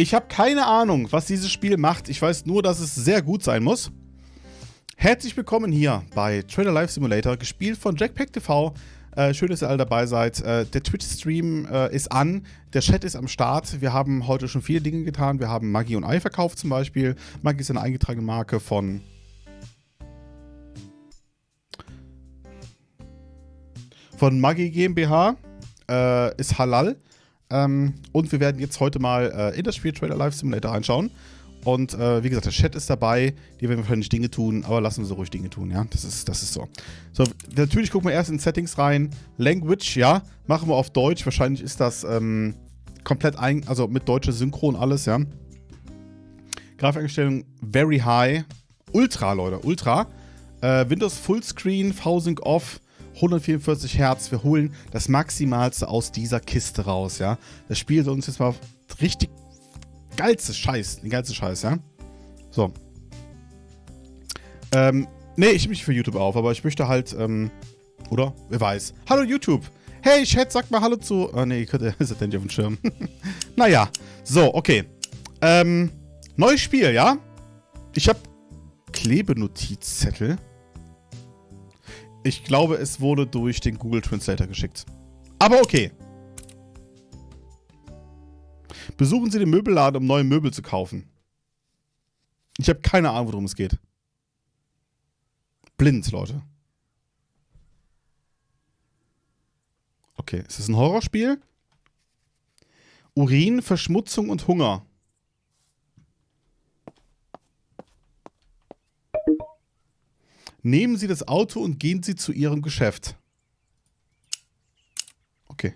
Ich habe keine Ahnung, was dieses Spiel macht. Ich weiß nur, dass es sehr gut sein muss. Herzlich willkommen hier bei Trader Life Simulator, gespielt von Jackpack TV. Äh, schön, dass ihr alle dabei seid. Äh, der Twitch-Stream äh, ist an, der Chat ist am Start. Wir haben heute schon viele Dinge getan. Wir haben Maggi und Ei verkauft zum Beispiel. Maggi ist eine eingetragene Marke von... Von Maggi GmbH. Äh, ist halal. Ähm, und wir werden jetzt heute mal äh, in das Spiel Trailer Live Simulator reinschauen. Und äh, wie gesagt, der Chat ist dabei. Die werden wahrscheinlich Dinge tun, aber lassen wir so ruhig Dinge tun, ja. Das ist, das ist so. So, natürlich gucken wir erst in Settings rein. Language, ja, machen wir auf Deutsch. Wahrscheinlich ist das ähm, komplett ein, also mit deutscher Synchron alles, ja. Grafikeinstellung very high. Ultra, Leute, Ultra. Äh, Windows Fullscreen, V-Sync off. 144 Hertz. Wir holen das Maximalste aus dieser Kiste raus, ja. Das Spiel soll uns jetzt mal richtig geilste Scheiß, den geilste Scheiß, ja. So. Ähm, nee, ich mich für YouTube auf, aber ich möchte halt, ähm, oder? Wer weiß. Hallo YouTube. Hey, Chat, sag mal Hallo zu... Oh, nee, ihr ist das nicht auf dem Schirm. naja. So, okay. Ähm, neues Spiel, ja? Ich habe Klebenotizzettel. Ich glaube, es wurde durch den Google Translator geschickt. Aber okay. Besuchen Sie den Möbelladen, um neue Möbel zu kaufen. Ich habe keine Ahnung, worum es geht. Blind, Leute. Okay, ist das ein Horrorspiel? Urin, Verschmutzung und Hunger. Nehmen Sie das Auto und gehen Sie zu Ihrem Geschäft. Okay.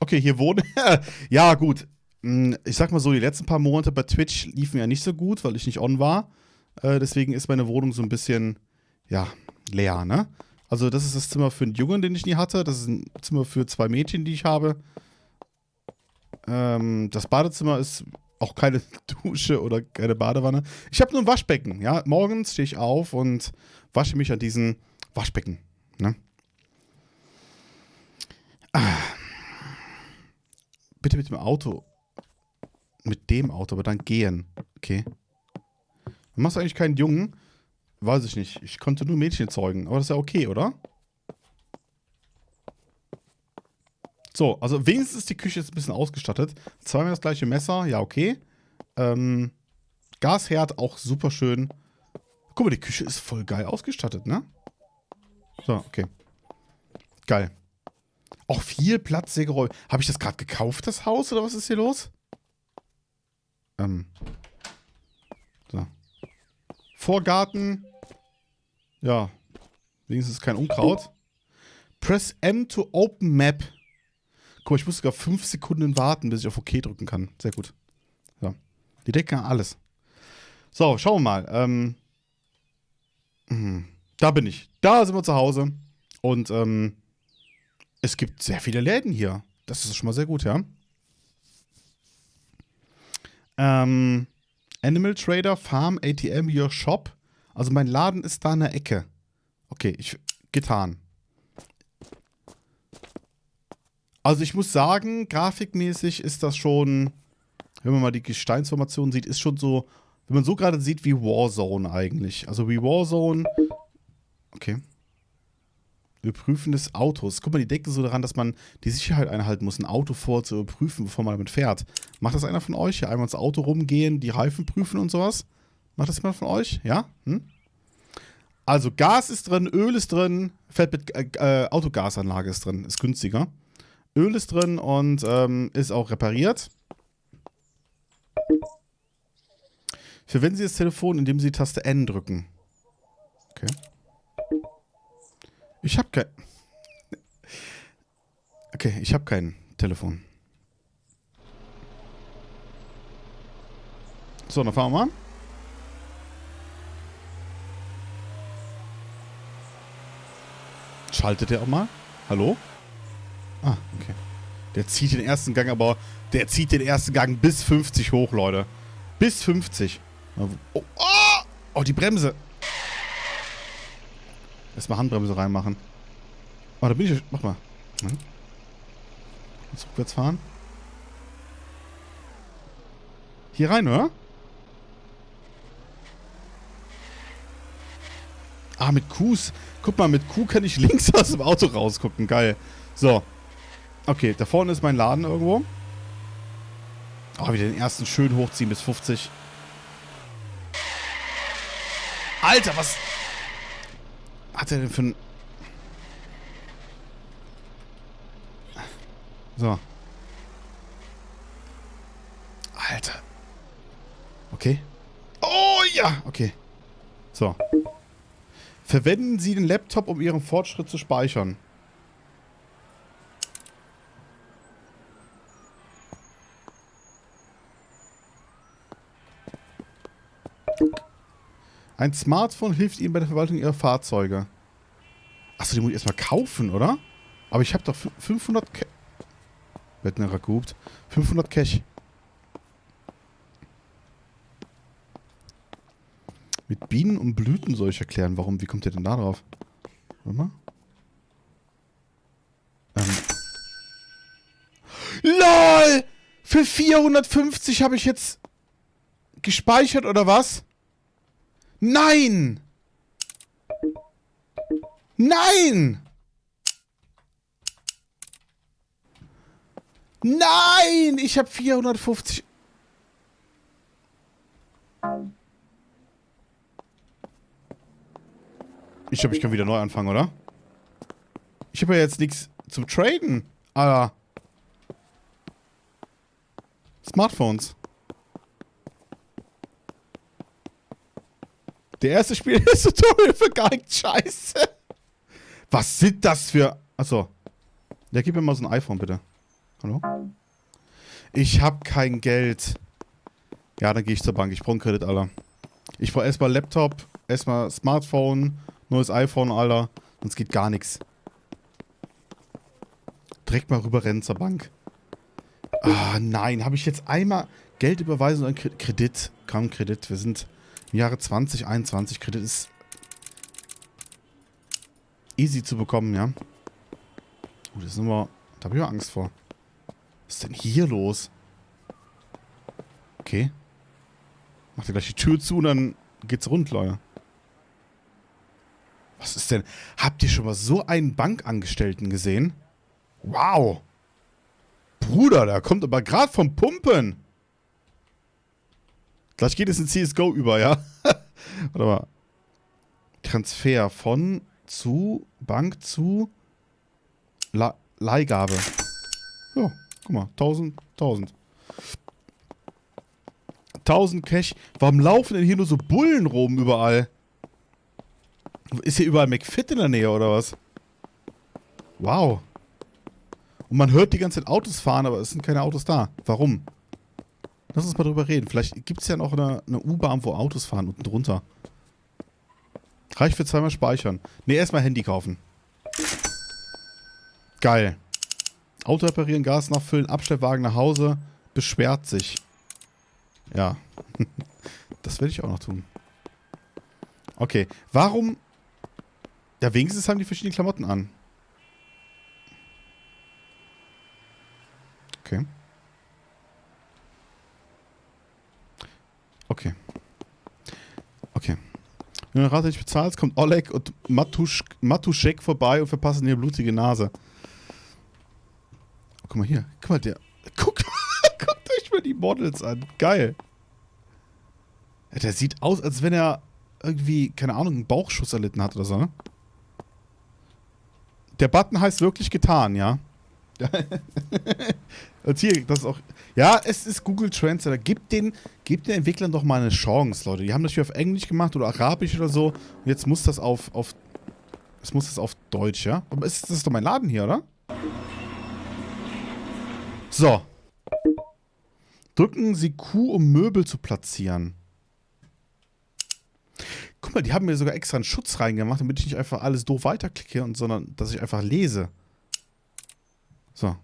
Okay, hier wohnen. ja, gut. Hm, ich sag mal so, die letzten paar Monate bei Twitch liefen ja nicht so gut, weil ich nicht on war. Äh, deswegen ist meine Wohnung so ein bisschen, ja, leer, ne? Also, das ist das Zimmer für einen Jungen, den ich nie hatte. Das ist ein Zimmer für zwei Mädchen, die ich habe. Ähm, das Badezimmer ist auch keine Dusche oder keine Badewanne. Ich habe nur ein Waschbecken. Ja, morgens stehe ich auf und wasche mich an diesem Waschbecken. Ne? Ah. Bitte mit dem Auto. Mit dem Auto, aber dann gehen. Okay. Du machst eigentlich keinen Jungen. Weiß ich nicht. Ich konnte nur Mädchen zeugen. Aber das ist ja okay, oder? So, also wenigstens ist die Küche jetzt ein bisschen ausgestattet. Zweimal das gleiche Messer, ja, okay. Ähm, Gasherd auch super schön. Guck mal, die Küche ist voll geil ausgestattet, ne? So, okay. Geil. Auch viel Platz, Sägeräume. Habe ich das gerade gekauft, das Haus, oder was ist hier los? Ähm. So. Vorgarten. Ja. Wenigstens kein Unkraut. Press M to open map. Guck mal, ich muss sogar fünf Sekunden warten, bis ich auf OK drücken kann. Sehr gut. So. Die decken alles. So, schauen wir mal. Ähm, mh, da bin ich. Da sind wir zu Hause. Und ähm, es gibt sehr viele Läden hier. Das ist schon mal sehr gut, ja. Ähm, Animal Trader, Farm, ATM, Your Shop. Also mein Laden ist da in der Ecke. Okay, ich getan. Also ich muss sagen, grafikmäßig ist das schon, wenn man mal die Gesteinsformation sieht, ist schon so, wenn man so gerade sieht, wie Warzone eigentlich. Also wie Warzone. Okay. Überprüfen des Autos. Guck mal, die denken so daran, dass man die Sicherheit einhalten muss, ein Auto vor bevor man damit fährt. Macht das einer von euch? Hier einmal ins Auto rumgehen, die Reifen prüfen und sowas? Macht das jemand von euch? Ja? Hm? Also Gas ist drin, Öl ist drin, mit äh, äh, Autogasanlage ist drin, ist günstiger. Öl ist drin und ähm, ist auch repariert. Verwenden Sie das Telefon, indem Sie Taste N drücken. Okay. Ich habe kein... Okay, ich habe kein Telefon. So, dann fahren wir mal. Schaltet der auch mal? Hallo? Ah, okay. Der zieht den ersten Gang, aber der zieht den ersten Gang bis 50 hoch, Leute. Bis 50. Oh, oh, oh die Bremse. Erstmal Handbremse reinmachen. Oh, da bin ich. Mach mal. Hm? Jetzt rückwärts fahren. Hier rein, oder? Ah, mit Qs. Guck mal, mit Q kann ich links aus dem Auto rausgucken. Geil. So. Okay, da vorne ist mein Laden irgendwo. Oh, wieder den ersten schön hochziehen bis 50. Alter, was hat er denn für ein... So. Alter. Okay. Oh ja, okay. So. Verwenden Sie den Laptop, um Ihren Fortschritt zu speichern. Ein Smartphone hilft Ihnen bei der Verwaltung Ihrer Fahrzeuge. Achso, die muss ich erstmal kaufen, oder? Aber ich habe doch 500 Cash. Bettner gehupt. 500 Cash. Mit Bienen und Blüten soll ich erklären. Warum? Wie kommt ihr denn da drauf? Warte mal. Ähm. LOL! Für 450 habe ich jetzt gespeichert, oder was? Nein! Nein! Nein! Ich habe 450... Ich glaube, ich kann wieder neu anfangen, oder? Ich habe ja jetzt nichts zum Traden. Alter. Smartphones. Der erste Spiel ist Tutorial für gar nichts Scheiße. Was sind das für... Achso. Ja, gib mir mal so ein iPhone, bitte. Hallo? Ich hab kein Geld. Ja, dann gehe ich zur Bank. Ich brauche einen Kredit, Alter. Ich brauche erstmal Laptop, erstmal Smartphone, neues iPhone, Alter. Sonst geht gar nichts. Direkt mal rüberrennen zur Bank. Ah, nein. Habe ich jetzt einmal Geld überweisen oder Kredit? Kaum Kredit. Wir sind im Jahre 2021. Kredit ist easy zu bekommen, ja. Uh, das ist immer... Da habe ich auch Angst vor. Was ist denn hier los? Okay. Macht ihr gleich die Tür zu und dann geht's rund, Leute. Was ist denn... Habt ihr schon mal so einen Bankangestellten gesehen? Wow. Bruder, der kommt aber gerade vom Pumpen. Gleich geht es in CSGO über, ja? Warte mal. Transfer von zu Bank zu La Leihgabe. Ja, guck mal. 1000, 1000. 1000 Cash. Warum laufen denn hier nur so Bullen rum überall? Ist hier überall McFit in der Nähe oder was? Wow. Und man hört die ganze Zeit Autos fahren, aber es sind keine Autos da. Warum? Lass uns mal drüber reden. Vielleicht gibt es ja noch eine, eine U-Bahn, wo Autos fahren unten drunter. Reicht für zweimal speichern. Ne, erstmal Handy kaufen. Geil. Auto reparieren, Gas nachfüllen, Abstellwagen nach Hause. Beschwert sich. Ja. das werde ich auch noch tun. Okay. Warum... Ja, wenigstens haben die verschiedene Klamotten an. Okay. Okay. Okay. Wenn du Rate nicht bezahlst, kommt Oleg und Matusch, Matuschek vorbei und verpassen dir blutige Nase. Oh, guck mal hier. Guck mal, der. Guck, guckt euch mal die Models an. Geil. Ja, der sieht aus, als wenn er irgendwie, keine Ahnung, einen Bauchschuss erlitten hat oder so, ne? Der Button heißt wirklich getan, ja? Und hier, das ist auch. Ja, es ist Google Translator. Gib den, gib den Entwicklern doch mal eine Chance, Leute. Die haben das hier auf Englisch gemacht oder Arabisch oder so. Und jetzt muss das auf. auf es muss das auf Deutsch, ja? Aber ist, das ist doch mein Laden hier, oder? So. Drücken Sie Q, um Möbel zu platzieren. Guck mal, die haben mir sogar extra einen Schutz reingemacht, damit ich nicht einfach alles doof weiterklicke, und, sondern dass ich einfach lese. So.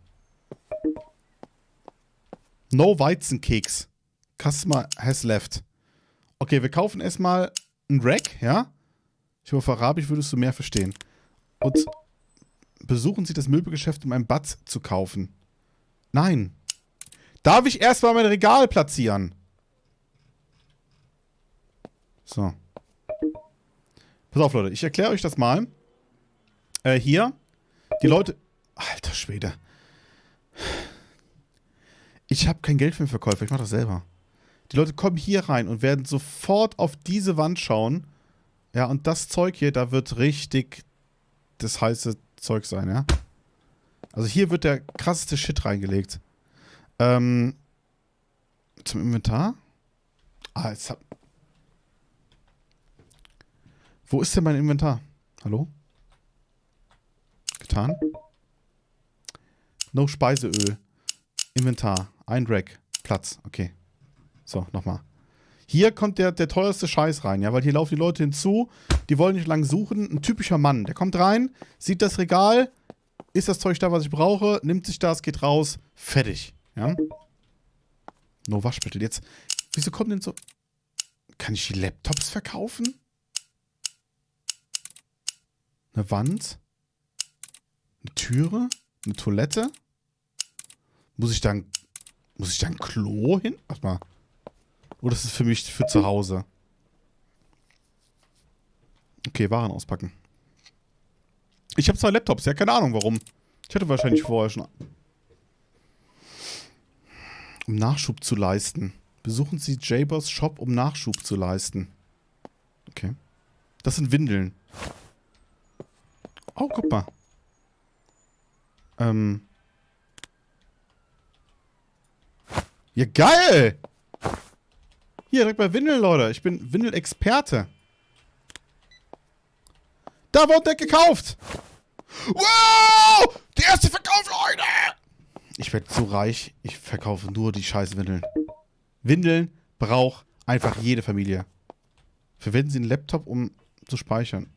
No Weizenkeks. Customer has left. Okay, wir kaufen erstmal ein Rack, ja? Ich hoffe, Arabisch würdest du mehr verstehen. Und besuchen Sie das Möbelgeschäft, um ein Bad zu kaufen. Nein. Darf ich erstmal mein Regal platzieren? So. Pass auf, Leute. Ich erkläre euch das mal. Äh, hier. Die Leute... Alter Schwede. Ich habe kein Geld für den Verkäufer. Ich mache das selber. Die Leute kommen hier rein und werden sofort auf diese Wand schauen. Ja, und das Zeug hier, da wird richtig das heiße Zeug sein, ja. Also hier wird der krasseste Shit reingelegt. Ähm, zum Inventar? Ah, jetzt hab... Wo ist denn mein Inventar? Hallo? Getan? No Speiseöl. Inventar. Ein Rack. Platz. Okay. So, nochmal. Hier kommt der, der teuerste Scheiß rein, ja, weil hier laufen die Leute hinzu, die wollen nicht lang suchen. Ein typischer Mann, der kommt rein, sieht das Regal, ist das Zeug da, was ich brauche, nimmt sich das, geht raus, fertig, ja. No Waschmittel. Jetzt, wieso kommt denn so... Kann ich die Laptops verkaufen? Eine Wand? Eine Türe? Eine Toilette? Muss ich dann... Muss ich da ein Klo hin? Warte mal. Oder ist es für mich für zu Hause? Okay, Waren auspacken. Ich habe zwei Laptops, ja, keine Ahnung warum. Ich hatte wahrscheinlich vorher schon... Um Nachschub zu leisten. Besuchen Sie Jabers Shop, um Nachschub zu leisten. Okay. Das sind Windeln. Oh, guck mal. Ähm. Ja, geil! Hier, direkt bei Windeln, Leute. Ich bin Windel-Experte. Da wurde der gekauft. Wow! Der erste Verkauf, Leute! Ich werde so reich, ich verkaufe nur die scheiß Windeln. Windeln braucht einfach jede Familie. Verwenden Sie einen Laptop, um zu speichern.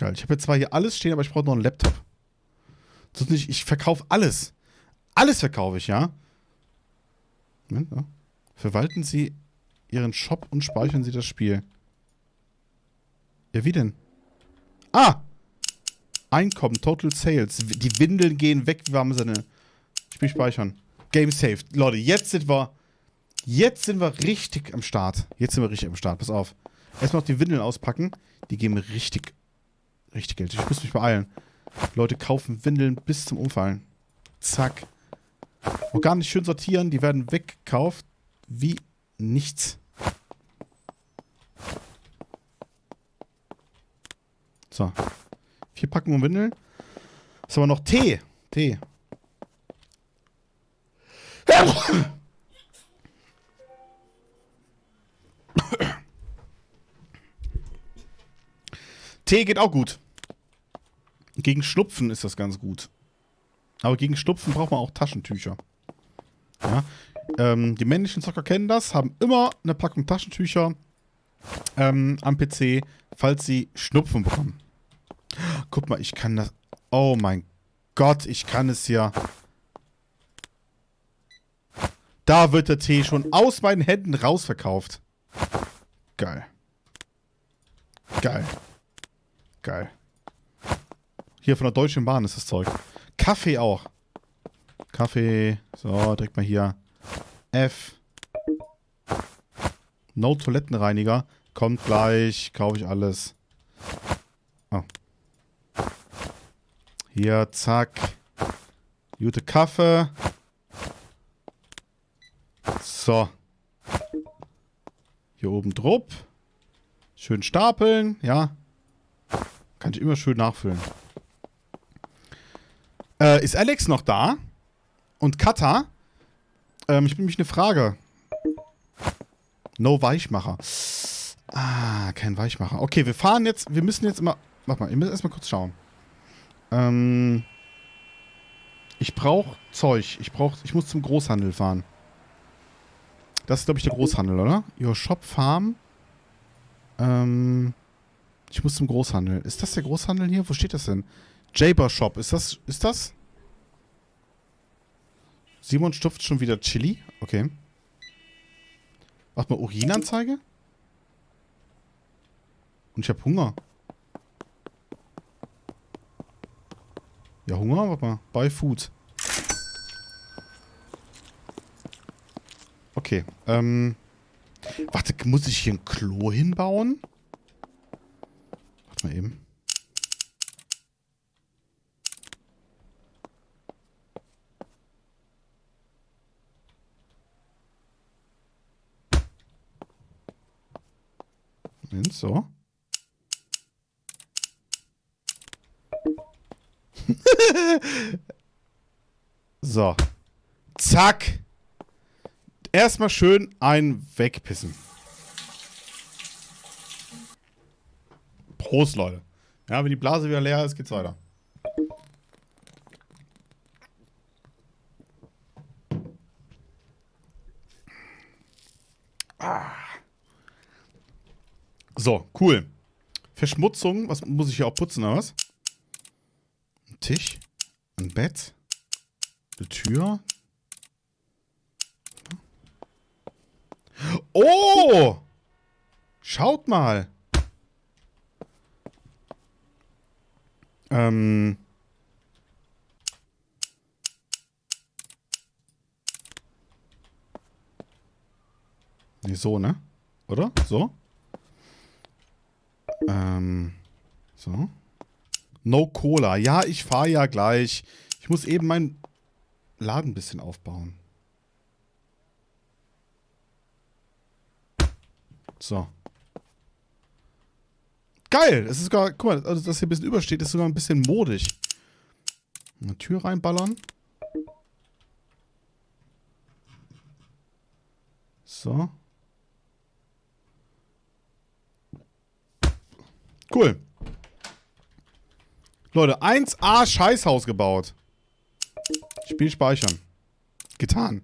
Geil. Ich habe jetzt zwar hier alles stehen, aber ich brauche noch einen Laptop. Sonst nicht, ich verkaufe alles. Alles verkaufe ich, ja? Moment, ja. Verwalten Sie Ihren Shop und speichern Sie das Spiel. Ja, wie denn? Ah! Einkommen, Total Sales. Die Windeln gehen weg, wie warme Sinne. Spiel speichern. Game saved. Leute, jetzt sind wir... Jetzt sind wir richtig am Start. Jetzt sind wir richtig am Start. Pass auf. Erstmal noch die Windeln auspacken. Die geben richtig Richtig Geld. Ich muss mich beeilen. Leute kaufen Windeln bis zum Umfallen. Zack. Und gar nicht schön sortieren. Die werden weggekauft wie nichts. So. Vier Packungen Windeln. Was haben wir noch? Tee. Tee. Tee geht auch gut. Gegen Schnupfen ist das ganz gut. Aber gegen Schnupfen braucht man auch Taschentücher. Ja. Ähm, die männlichen Zocker kennen das, haben immer eine Packung Taschentücher ähm, am PC, falls sie Schnupfen bekommen. Guck mal, ich kann das... Oh mein Gott, ich kann es ja... Da wird der Tee schon aus meinen Händen rausverkauft. Geil. Geil. Geil. Hier von der Deutschen Bahn ist das Zeug. Kaffee auch. Kaffee. So, direkt mal hier. F. No Toilettenreiniger. Kommt gleich. Kaufe ich alles. Oh. Hier, zack. Gute Kaffee. So. Hier oben drupp. Schön stapeln, ja. Kann ich immer schön nachfüllen. Äh, ist Alex noch da? Und Kata? Ähm, ich bin mich eine Frage. No Weichmacher. Ah, kein Weichmacher. Okay, wir fahren jetzt, wir müssen jetzt immer, warte mal, ihr müsst erstmal kurz schauen. Ähm, ich brauche Zeug. Ich brauche, ich muss zum Großhandel fahren. Das ist, glaube ich, der Großhandel, oder? Your Shop Farm. Ähm, ich muss zum Großhandel. Ist das der Großhandel hier? Wo steht das denn? Jaber Shop. Ist das, ist das? Simon stopft schon wieder Chili. Okay. Warte mal, Urinanzeige? Und ich habe Hunger. Ja, Hunger? Warte mal. Bei Food. Okay. Ähm. Warte, muss ich hier ein Klo hinbauen? Warte mal eben. Moment, so. so. Zack. Erstmal schön ein wegpissen. Prost, Leute. Ja, wenn die Blase wieder leer ist, geht's weiter. Ah. So, cool. Verschmutzung, was muss ich hier auch putzen, oder was? Ein Tisch, ein Bett, eine Tür. Oh! Schaut mal. Ähm. Nee, so, ne? Oder? So? Ähm. So. No Cola. Ja, ich fahre ja gleich. Ich muss eben meinen Laden ein bisschen aufbauen. So. Geil! Es ist sogar, guck mal, also das hier ein bisschen übersteht, ist sogar ein bisschen modig. Eine Tür reinballern. So. Cool. Leute, 1A Scheißhaus gebaut. Spiel speichern. Getan.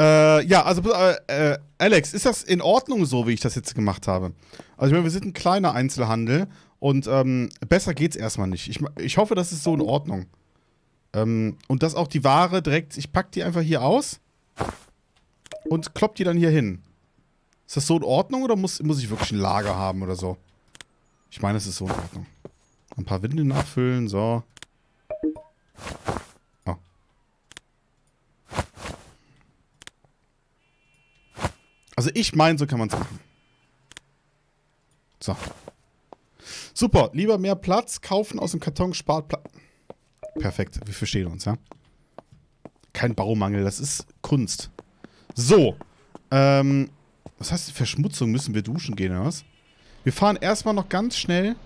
Äh, ja, also, äh, äh, Alex, ist das in Ordnung so, wie ich das jetzt gemacht habe? Also, ich meine, wir sind ein kleiner Einzelhandel und ähm, besser geht's erstmal nicht. Ich, ich hoffe, das ist so in Ordnung. Ähm, und dass auch die Ware direkt, ich pack die einfach hier aus und klopp die dann hier hin. Ist das so in Ordnung oder muss, muss ich wirklich ein Lager haben oder so? Ich meine, es ist so in Ordnung. Ein paar Windeln nachfüllen, so. Also ich meine, so kann man es machen. So. Super. Lieber mehr Platz, kaufen aus dem Karton, spart Platz. Perfekt. Wir verstehen uns, ja? Kein Baumangel, das ist Kunst. So. Ähm, was heißt Verschmutzung? Müssen wir duschen gehen, oder was? Wir fahren erstmal noch ganz schnell.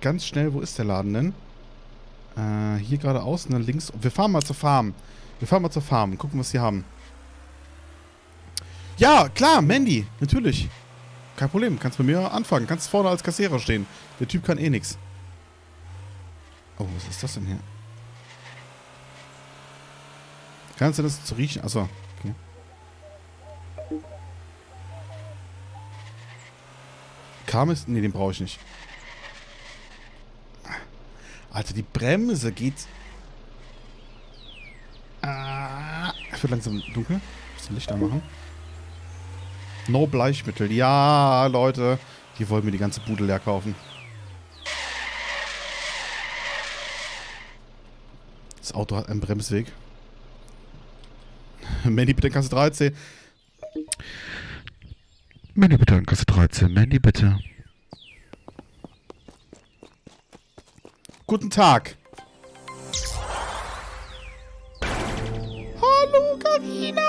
Ganz schnell, wo ist der Laden denn? Äh, hier geradeaus und dann links. Wir fahren mal zur Farm. Wir fahren mal zur Farm. Gucken, was sie haben. Ja, klar, Mandy. Natürlich. Kein Problem. Kannst bei mir anfangen. Kannst vorne als Kassierer stehen. Der Typ kann eh nichts. Oh, was ist das denn hier? Kannst du das zu riechen? Achso, okay. Kam es? Ne, den brauche ich nicht. Alter, die Bremse geht... Ah, es wird langsam dunkel. Bisschen Lichter machen. No Bleichmittel. Ja, Leute. Die wollen mir die ganze Bude leer kaufen. Das Auto hat einen Bremsweg. Mandy, bitte in Kasse 13. Mandy, bitte in Kasse 13. Mandy, bitte. Guten Tag. Hallo, Karina.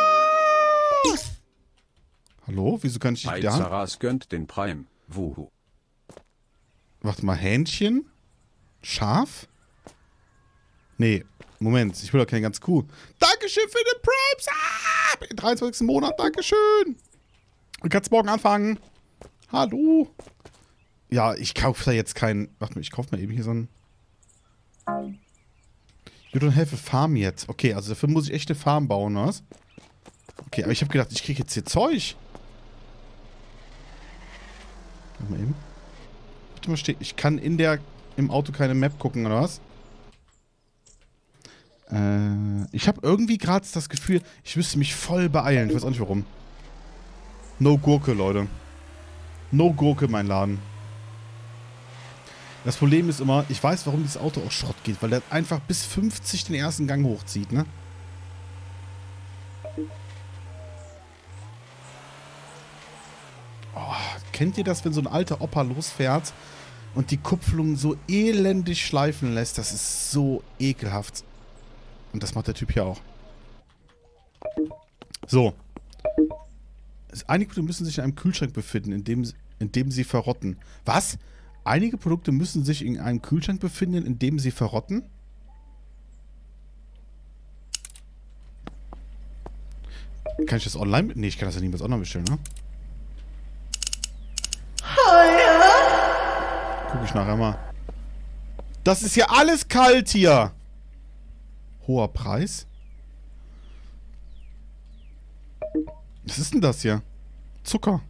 Hallo, wieso kann ich nicht da? Saras gönnt den Prime. Wuhu. Warte mal, Hähnchen? Schaf? Nee, Moment, ich will doch keine ganz Kuh. Dankeschön für den Primes! Ah, im 23. Monat, Dankeschön! Du kannst morgen anfangen. Hallo? Ja, ich kaufe da jetzt keinen... Warte mal, ich kaufe mal eben hier so ein... You don't have a farm yet. Okay, also dafür muss ich echt eine Farm bauen, was? Okay, aber ich habe gedacht, ich kriege jetzt hier Zeug. Warte mal eben. Bitte mal stehen. Ich kann in der im Auto keine Map gucken, oder was? Äh, ich habe irgendwie gerade das Gefühl, ich müsste mich voll beeilen. Ich weiß auch nicht warum. No Gurke, Leute. No Gurke, mein Laden. Das Problem ist immer, ich weiß, warum dieses Auto auch Schrott geht, weil der einfach bis 50 den ersten Gang hochzieht, ne? Oh, kennt ihr das, wenn so ein alter Opa losfährt und die Kupplung so elendig schleifen lässt? Das ist so ekelhaft. Und das macht der Typ hier auch. So. Einige Produkte müssen sich in einem Kühlschrank befinden, in dem, in dem sie verrotten. Was? Einige Produkte müssen sich in einem Kühlschrank befinden, in dem sie verrotten? Kann ich das online... Nee, ich kann das ja niemals online bestellen, ne? Guck ich nachher mal. Das ist ja alles kalt hier. Hoher Preis? Was ist denn das hier? Zucker.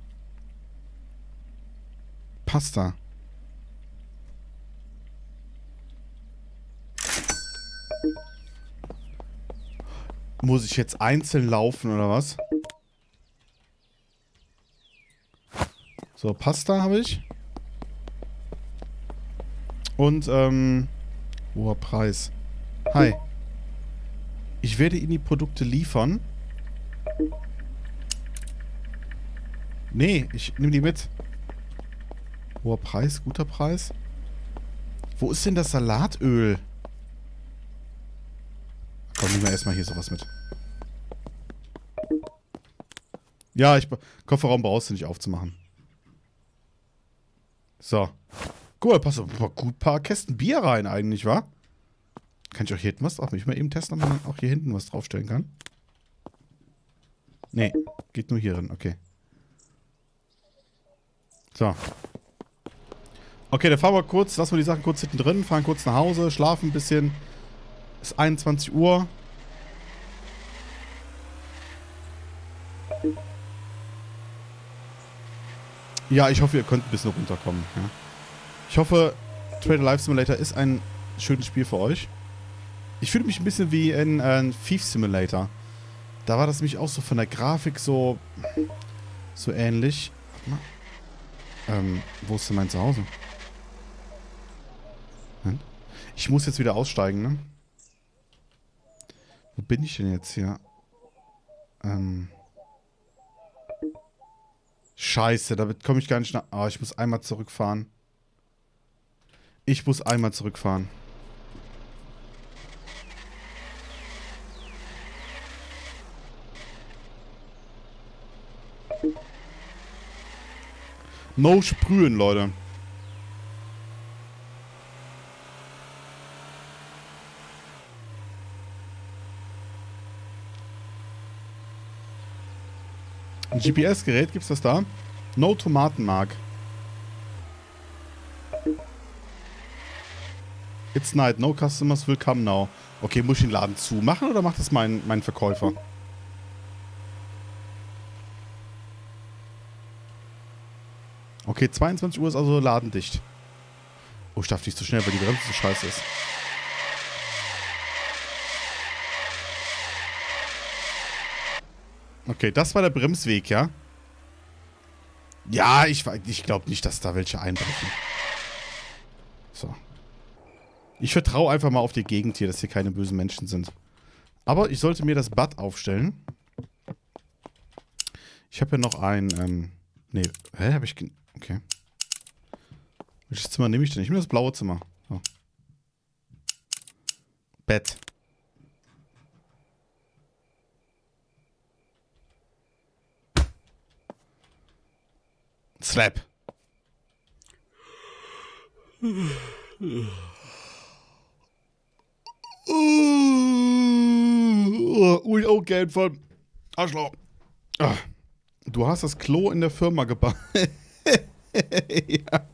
Pasta. Muss ich jetzt einzeln laufen oder was? So, Pasta habe ich. Und, ähm, hoher Preis. Hi. Ich werde Ihnen die Produkte liefern. Nee, ich nehme die mit. Hoher Preis, guter Preis. Wo ist denn das Salatöl? Komm, nehmen wir erstmal hier sowas mit. Ja, ich, Kofferraum brauchst du nicht aufzumachen. So. Guck mal, passt ein paar Kästen Bier rein eigentlich, wa? Kann ich auch hier hinten was drauf? Ich mal eben testen, ob man auch hier hinten was draufstellen kann? Nee, geht nur hier drin, okay. So. Okay, dann fahren wir kurz, lassen wir die Sachen kurz hinten drin, fahren kurz nach Hause, schlafen ein bisschen. Ist 21 Uhr. Ja, ich hoffe, ihr könnt ein bisschen runterkommen. Ja. Ich hoffe, Trader Life Simulator ist ein schönes Spiel für euch. Ich fühle mich ein bisschen wie in äh, Thief Simulator. Da war das nämlich auch so von der Grafik so, so ähnlich. Ähm, wo ist denn mein Zuhause? Ich muss jetzt wieder aussteigen, ne? Wo bin ich denn jetzt hier? Ähm. Scheiße, damit komme ich gar nicht nach... Ah, oh, ich muss einmal zurückfahren. Ich muss einmal zurückfahren. No sprühen, Leute. Ein GPS-Gerät, gibt's das da? No Tomatenmark. It's night, no customers will come now. Okay, muss ich den Laden zumachen oder macht das mein, mein Verkäufer? Okay, 22 Uhr ist also ladendicht. Oh, ich darf nicht zu so schnell, weil die Bremse so scheiße ist. Okay, das war der Bremsweg, ja? Ja, ich, ich glaube nicht, dass da welche einbrechen. So. Ich vertraue einfach mal auf die Gegend hier, dass hier keine bösen Menschen sind. Aber ich sollte mir das Bad aufstellen. Ich habe ja noch ein, ähm, nee, hä, habe ich, okay. Welches Zimmer nehme ich denn? Ich nehme das blaue Zimmer. So. Bett. Slap. Ui, oh, Geld von Arschloch. Ah. Du hast das Klo in der Firma gebaut. ja.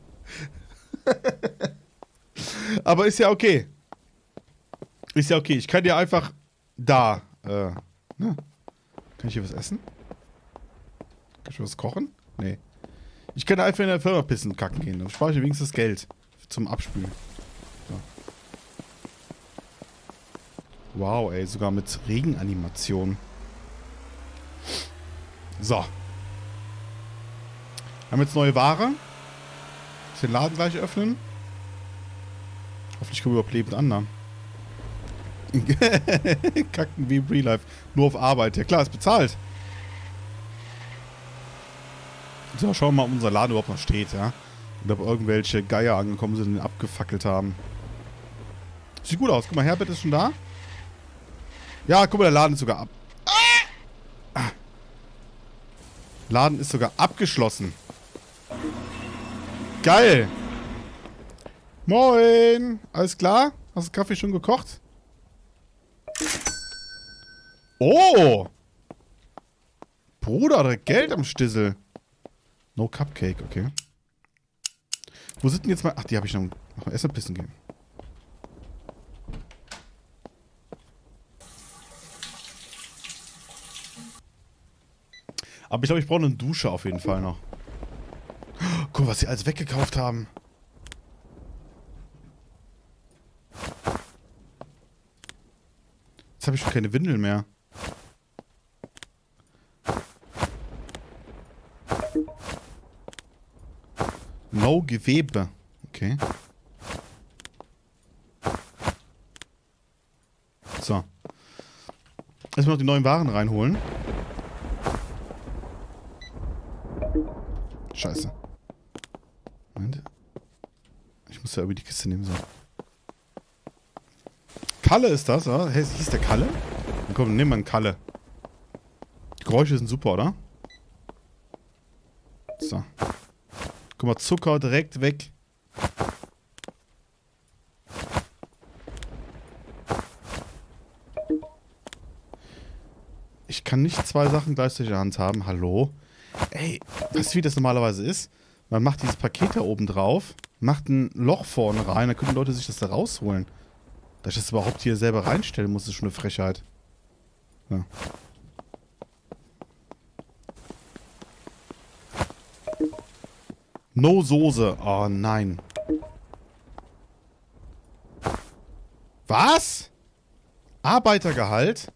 Aber ist ja okay. Ist ja okay. Ich kann dir einfach da. Äh, ne? Kann ich hier was essen? Kann ich was kochen? Nee. Ich kann einfach in der Firma pissen kacken gehen. Dann spare ich wenigstens Geld zum Abspülen. So. Wow, ey, sogar mit Regenanimation. So. Haben jetzt neue Ware. Muss den Laden gleich öffnen. Hoffentlich kommen wir überhaupt lebend an, ne? Kacken wie im Real Life. Nur auf Arbeit. Ja klar, ist bezahlt. So, schauen wir mal, ob unser Laden überhaupt noch steht, ja. Und ob irgendwelche Geier angekommen sind und ihn abgefackelt haben. Sieht gut aus. Guck mal, Herbert ist schon da. Ja, guck mal, der Laden ist sogar ab. Ah! Laden ist sogar abgeschlossen. Geil. Moin. Alles klar? Hast du Kaffee schon gekocht? Oh. Bruder, da Geld am Stissel. No Cupcake, okay. Wo sind denn jetzt mal... Ach, die habe ich noch... Noch erst mal pissen gehen. Aber ich glaube, ich brauche eine Dusche auf jeden Fall noch. Guck, was sie alles weggekauft haben. Jetzt habe ich schon keine Windeln mehr. No Gewebe. Okay. So. Erstmal noch die neuen Waren reinholen. Scheiße. Moment. Ich muss ja irgendwie die Kiste nehmen, so. Kalle ist das, oder? Hey, hieß der Kalle? Dann komm, nehmen wir einen Kalle. Die Geräusche sind super, oder? So. Guck mal, Zucker direkt weg. Ich kann nicht zwei Sachen gleichzeitig in der Hand haben. Hallo? Ey, weißt du, wie das normalerweise ist? Man macht dieses Paket da oben drauf, macht ein Loch vorne rein, dann können die Leute sich das da rausholen. Dass ich das überhaupt hier selber reinstellen muss, ist schon eine Frechheit. Ja. No Soße. Oh nein. Was? Arbeitergehalt?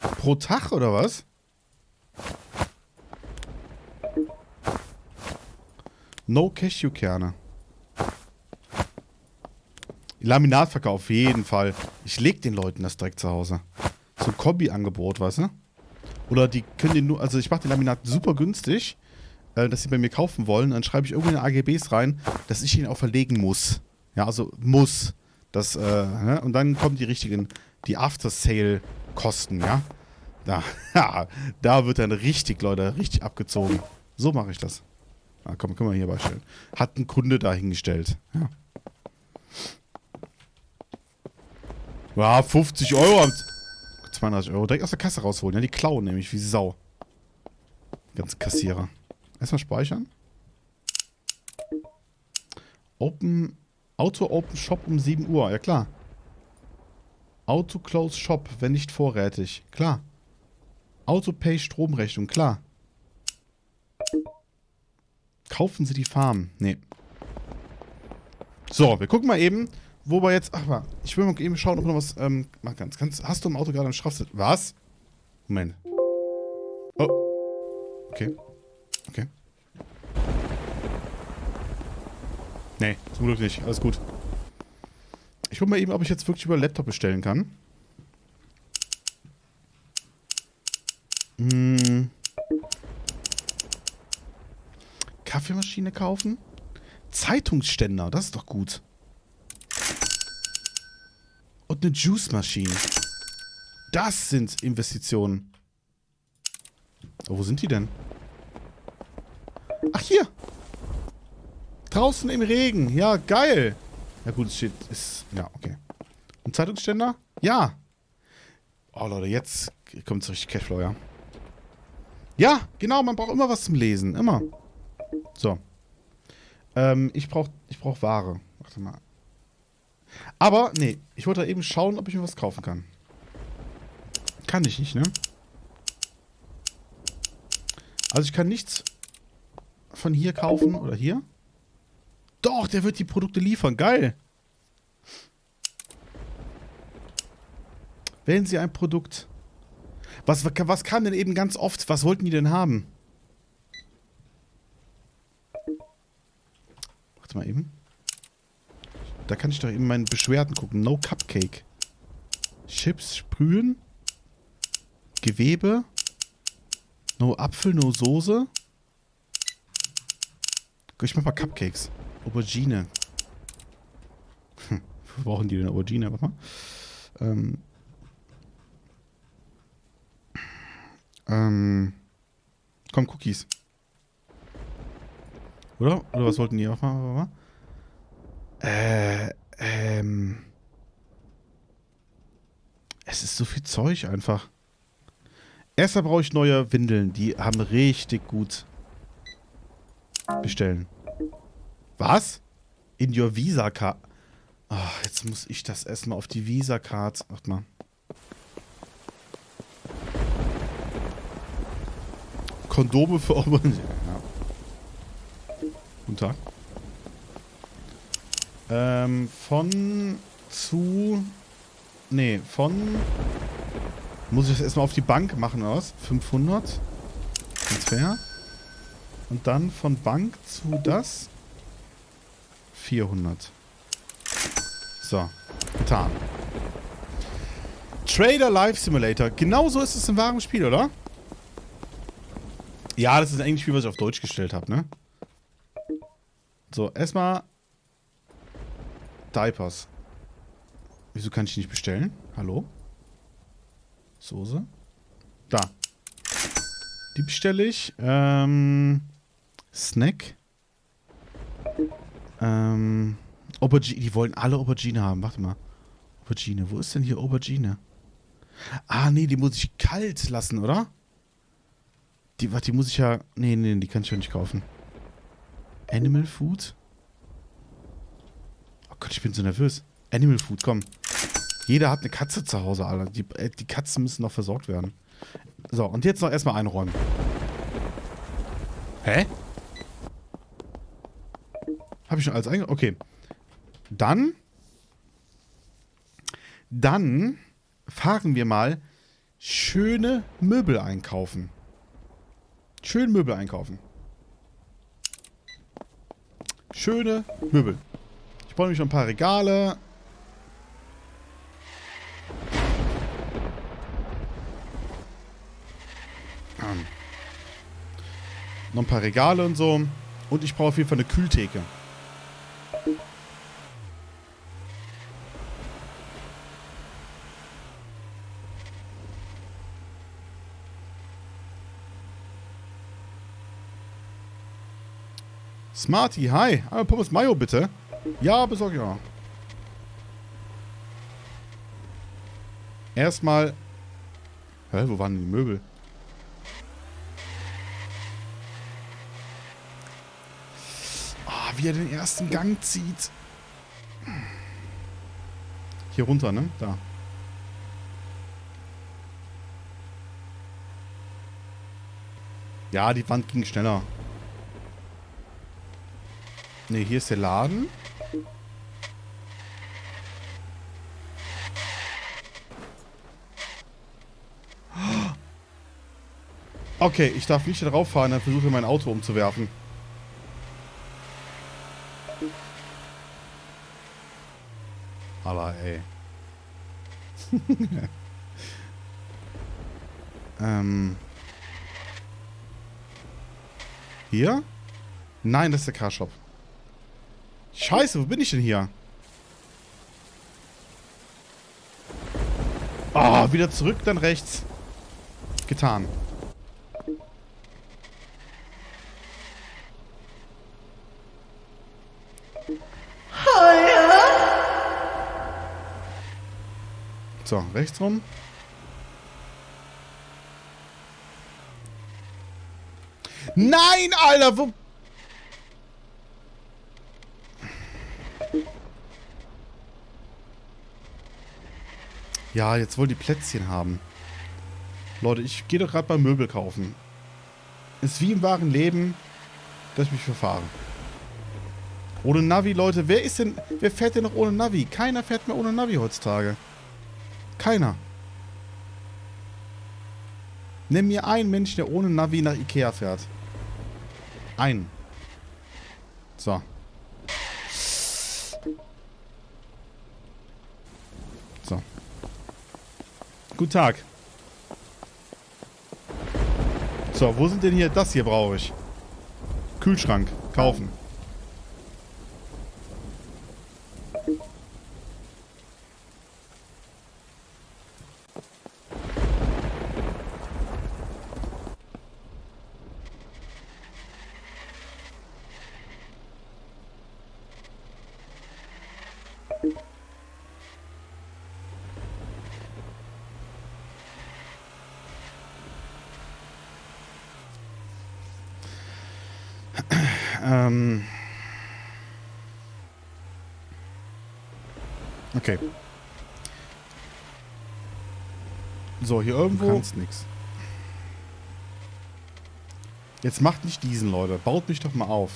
Pro Tag oder was? No Cashewkerne. Laminatverkauf, auf jeden Fall. Ich leg den Leuten das direkt zu Hause. So ein Kombi-Angebot, weißt du? Oder die können den nur, also ich mache den Laminat super günstig, äh, dass sie bei mir kaufen wollen. Dann schreibe ich irgendwie in AGBs rein, dass ich ihn auch verlegen muss. Ja, also muss. Das, äh, ne? Und dann kommen die richtigen, die After-Sale-Kosten, ja? Da, ja, da wird dann richtig, Leute, richtig abgezogen. So mache ich das. Ah, komm, können wir hier beistellen. Hat ein Kunde dahingestellt. Ja. Ja, 50 Euro. 32 Euro. Direkt aus der Kasse rausholen. Ja, die klauen nämlich wie Sau. Ganz Kassierer. Erstmal speichern. Open. Auto Open Shop um 7 Uhr. Ja, klar. Auto Close Shop, wenn nicht vorrätig. Klar. Auto Pay Stromrechnung. Klar. Kaufen Sie die Farm. Nee. So, wir gucken mal eben, wo wir jetzt... Ach, mal, ich will mal eben schauen, ob noch was... Ähm, mal ganz, ganz... Hast du im Auto gerade einen Strafzettel? Was? Moment. Oh. Okay. Okay. Nee, zum Glück nicht. Alles gut. Ich guck mal eben, ob ich jetzt wirklich über Laptop bestellen kann. Hm. Kaffeemaschine kaufen? Zeitungsständer, das ist doch gut. Und eine Juice-Maschine. Das sind Investitionen. Oh, wo sind die denn? Ach, hier. Draußen im Regen. Ja, geil. Ja gut, es steht, ist, ja, okay. Und Zeitungsständer? Ja. Oh, Leute, jetzt kommt es richtig Cashflow, ja. Ja, genau, man braucht immer was zum Lesen. Immer. So. Ähm, ich brauche ich brauch Ware. Warte mal. Aber, nee, ich wollte eben schauen, ob ich mir was kaufen kann. Kann ich nicht, ne? Also ich kann nichts von hier kaufen oder hier. Doch, der wird die Produkte liefern. Geil. Wählen Sie ein Produkt. Was, was kam denn eben ganz oft? Was wollten die denn haben? Warte mal eben. Da kann ich doch eben meinen Beschwerden gucken. No Cupcake. Chips sprühen. Gewebe. No Apfel, no Soße. Ich mach mal Cupcakes. Aubergine. Hm, wo brauchen die denn Aubergine? Warte mal. Ähm. Ähm. Komm, Cookies. Oder? Oder was wollten die? Warte mal. Äh, ähm. Es ist so viel Zeug einfach. Erstmal brauche ich neue Windeln. Die haben richtig gut. Bestellen. Was? In your Visa-Card. Ach, jetzt muss ich das erstmal auf die Visa-Card. Warte mal. Kondome für Oberen. Guten Tag. Ähm, von zu. Nee, von. Muss ich das erstmal auf die Bank machen oder was? 500. Transfer. Und dann von Bank zu das. 400. So, getan. Trader Life Simulator. Genauso ist es im wahren Spiel, oder? Ja, das ist ein Spiel, was ich auf Deutsch gestellt habe, ne? So, erstmal Diapers. Wieso kann ich nicht bestellen? Hallo? Soße? Da. Die bestelle ich. Ähm, Snack. Ähm, Aubergine. Die wollen alle Aubergine haben. Warte mal. Aubergine. Wo ist denn hier Aubergine? Ah, nee, die muss ich kalt lassen, oder? Die, warte, die muss ich ja... Nee, nee, die kann ich ja nicht kaufen. Animal Food? Oh Gott, ich bin so nervös. Animal Food, komm. Jeder hat eine Katze zu Hause, Alter. Die, äh, die Katzen müssen noch versorgt werden. So, und jetzt noch erstmal einräumen. Hä? Habe ich schon alles eingeräumt? Okay. Dann. Dann fahren wir mal schöne Möbel einkaufen. Schön Möbel einkaufen. Schöne Möbel. Ich brauche nämlich noch ein paar Regale. Ähm. Noch ein paar Regale und so. Und ich brauche auf jeden Fall eine Kühltheke. Smarty, hi. Einmal Pommes Mayo, bitte. Ja, besorg ja. Erstmal... Hä, wo waren die Möbel? Ah, wie er den ersten Gang zieht. Hier runter, ne? Da. Ja, die Wand ging schneller. Ne, hier ist der Laden. Okay, ich darf nicht darauf fahren, dann versuche ich mein Auto umzuwerfen. Aber ey. ähm. Hier? Nein, das ist der Carshop. Scheiße, wo bin ich denn hier? Ah, oh, wieder zurück, dann rechts. Getan. So, rechts rum. Nein, Alter, wo... Ja, jetzt wollen die Plätzchen haben. Leute, ich gehe doch gerade beim Möbel kaufen. Ist wie im wahren Leben, dass ich mich verfahre. Ohne Navi, Leute. Wer ist denn... Wer fährt denn noch ohne Navi? Keiner fährt mehr ohne Navi heutzutage. Keiner. Nimm mir einen Menschen, der ohne Navi nach Ikea fährt. Einen. So. So. Guten Tag. So, wo sind denn hier? Das hier brauche ich. Kühlschrank. Kaufen. Okay. So, hier irgendwo. Du kannst nix. Jetzt macht nicht diesen, Leute. Baut mich doch mal auf.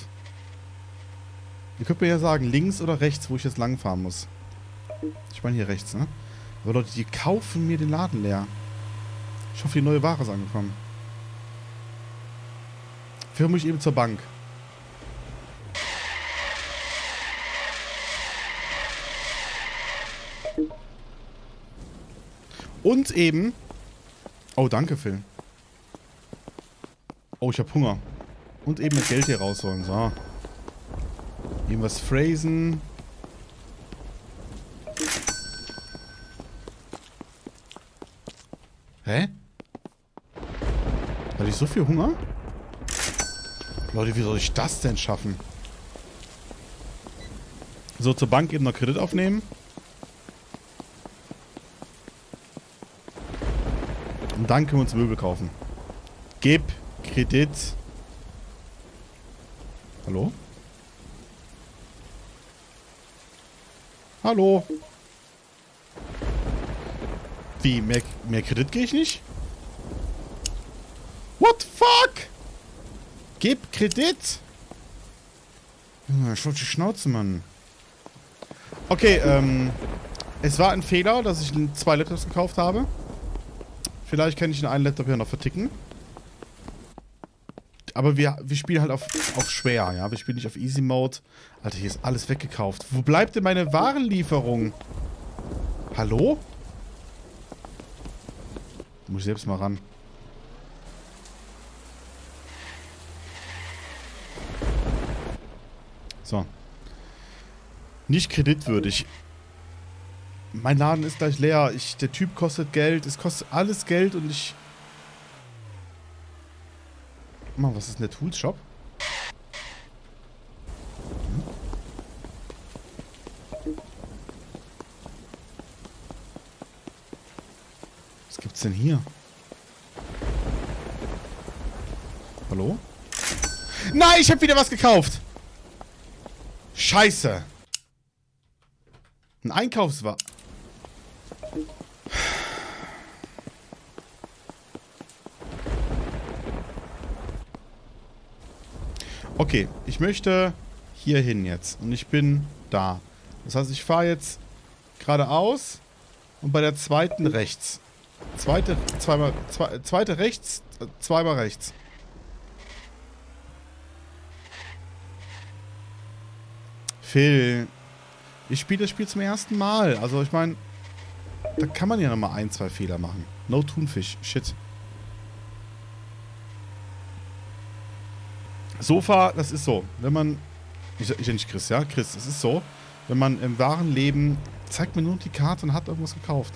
Ihr könnt mir ja sagen, links oder rechts, wo ich jetzt langfahren muss. Ich meine hier rechts, ne? Aber Leute, die kaufen mir den Laden leer. Ich hoffe, die neue Ware ist angekommen. Führe mich eben zur Bank. Und eben... Oh, danke, Phil. Oh, ich habe Hunger. Und eben das Geld hier rausholen. So. Irgendwas phrasen. Hä? Hatte ich so viel Hunger? Leute, wie soll ich das denn schaffen? So, zur Bank eben noch Kredit aufnehmen. Dann können wir uns Möbel kaufen. Gib Kredit. Hallo? Hallo? Wie? Mehr, mehr Kredit gehe ich nicht? What the fuck? Gib Kredit? Ich wollte die Schnauze, Mann. Okay, ähm... Es war ein Fehler, dass ich zwei Laptops gekauft habe. Vielleicht kann ich den einen Laptop ja noch verticken. Aber wir, wir spielen halt auf, auf schwer, ja. Wir spielen nicht auf Easy Mode. Alter, hier ist alles weggekauft. Wo bleibt denn meine Warenlieferung? Hallo? Muss ich selbst mal ran. So. Nicht kreditwürdig. Mein Laden ist gleich leer. Ich, der Typ kostet Geld. Es kostet alles Geld und ich... Mann, was ist denn der Tools Shop? Was gibt's denn hier? Hallo? Nein, ich habe wieder was gekauft! Scheiße! Ein Einkaufswagen. Okay, ich möchte hier hin jetzt. Und ich bin da. Das heißt, ich fahre jetzt geradeaus und bei der zweiten rechts. Zweite, zweimal, zwei, zweite rechts, zweimal rechts. Phil, ich spiele das Spiel zum ersten Mal. Also ich meine, da kann man ja nochmal ein, zwei Fehler machen. No Thunfisch. Shit. Sofa, das ist so. Wenn man... Ich, ich nicht Chris, ja? Chris, das ist so. Wenn man im wahren Leben... Zeigt mir nur die Karte und hat irgendwas gekauft.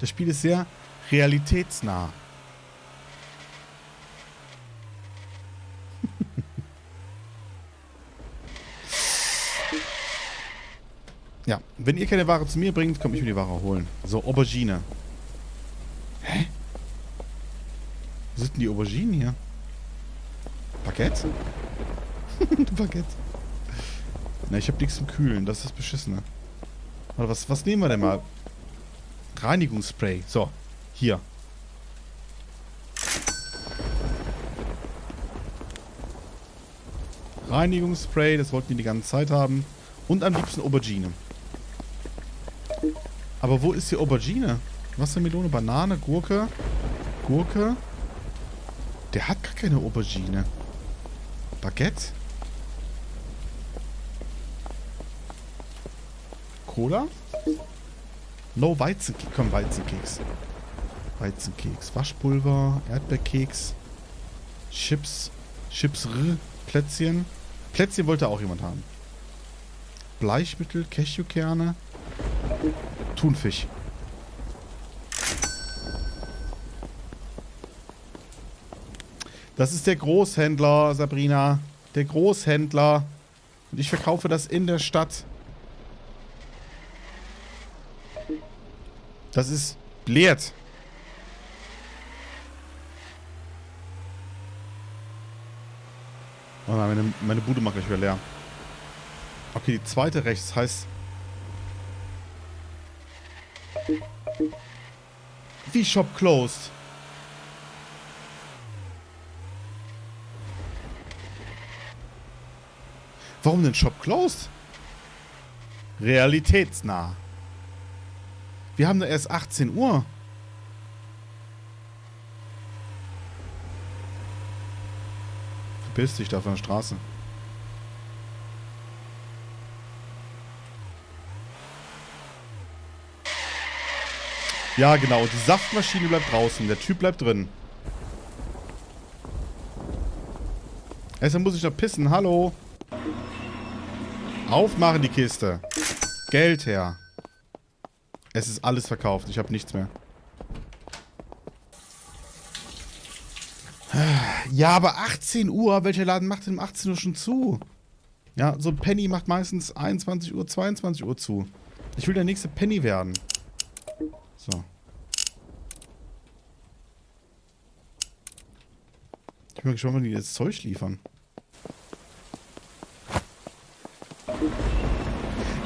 Das Spiel ist sehr realitätsnah. Ja, wenn ihr keine Ware zu mir bringt, komme ich mir die Ware holen. So, Aubergine. Hä? Wo sind denn die Auberginen hier? Baguette? Baguette. Na, ich habe nichts zum Kühlen. Das ist das Beschissene. Warte, was, was nehmen wir denn mal? Reinigungsspray. So, hier. Reinigungsspray, das wollten wir die ganze Zeit haben. Und am liebsten Aubergine. Aber wo ist die Aubergine? Wassermelone, Banane, Gurke. Gurke. Der hat gar keine Aubergine. Baguette. Cola. No Weizenkeks. Komm, Weizenkeks. Weizenkeks. Waschpulver, Erdbeerkeks, Chips, Chips R, Plätzchen. Plätzchen wollte auch jemand haben. Bleichmittel, Cashewkerne, Thunfisch. Das ist der Großhändler, Sabrina. Der Großhändler. Und ich verkaufe das in der Stadt. Das ist leert. Oh nein, meine, meine Bude macht gleich wieder leer. Okay, die zweite rechts heißt... Wie Shop closed? Warum denn Shop closed? Realitätsnah. Wir haben da erst 18 Uhr. Verpiss dich da von der Straße. Ja, genau. Die Saftmaschine bleibt draußen. Der Typ bleibt drin. Erstmal muss ich noch pissen. Hallo. Aufmachen die Kiste. Geld her. Es ist alles verkauft. Ich habe nichts mehr. Ja, aber 18 Uhr. Welcher Laden macht denn um 18 Uhr schon zu? Ja, so ein Penny macht meistens 21 Uhr, 22 Uhr zu. Ich will der nächste Penny werden. So. Ich bin mal gespannt, wann die jetzt Zeug liefern.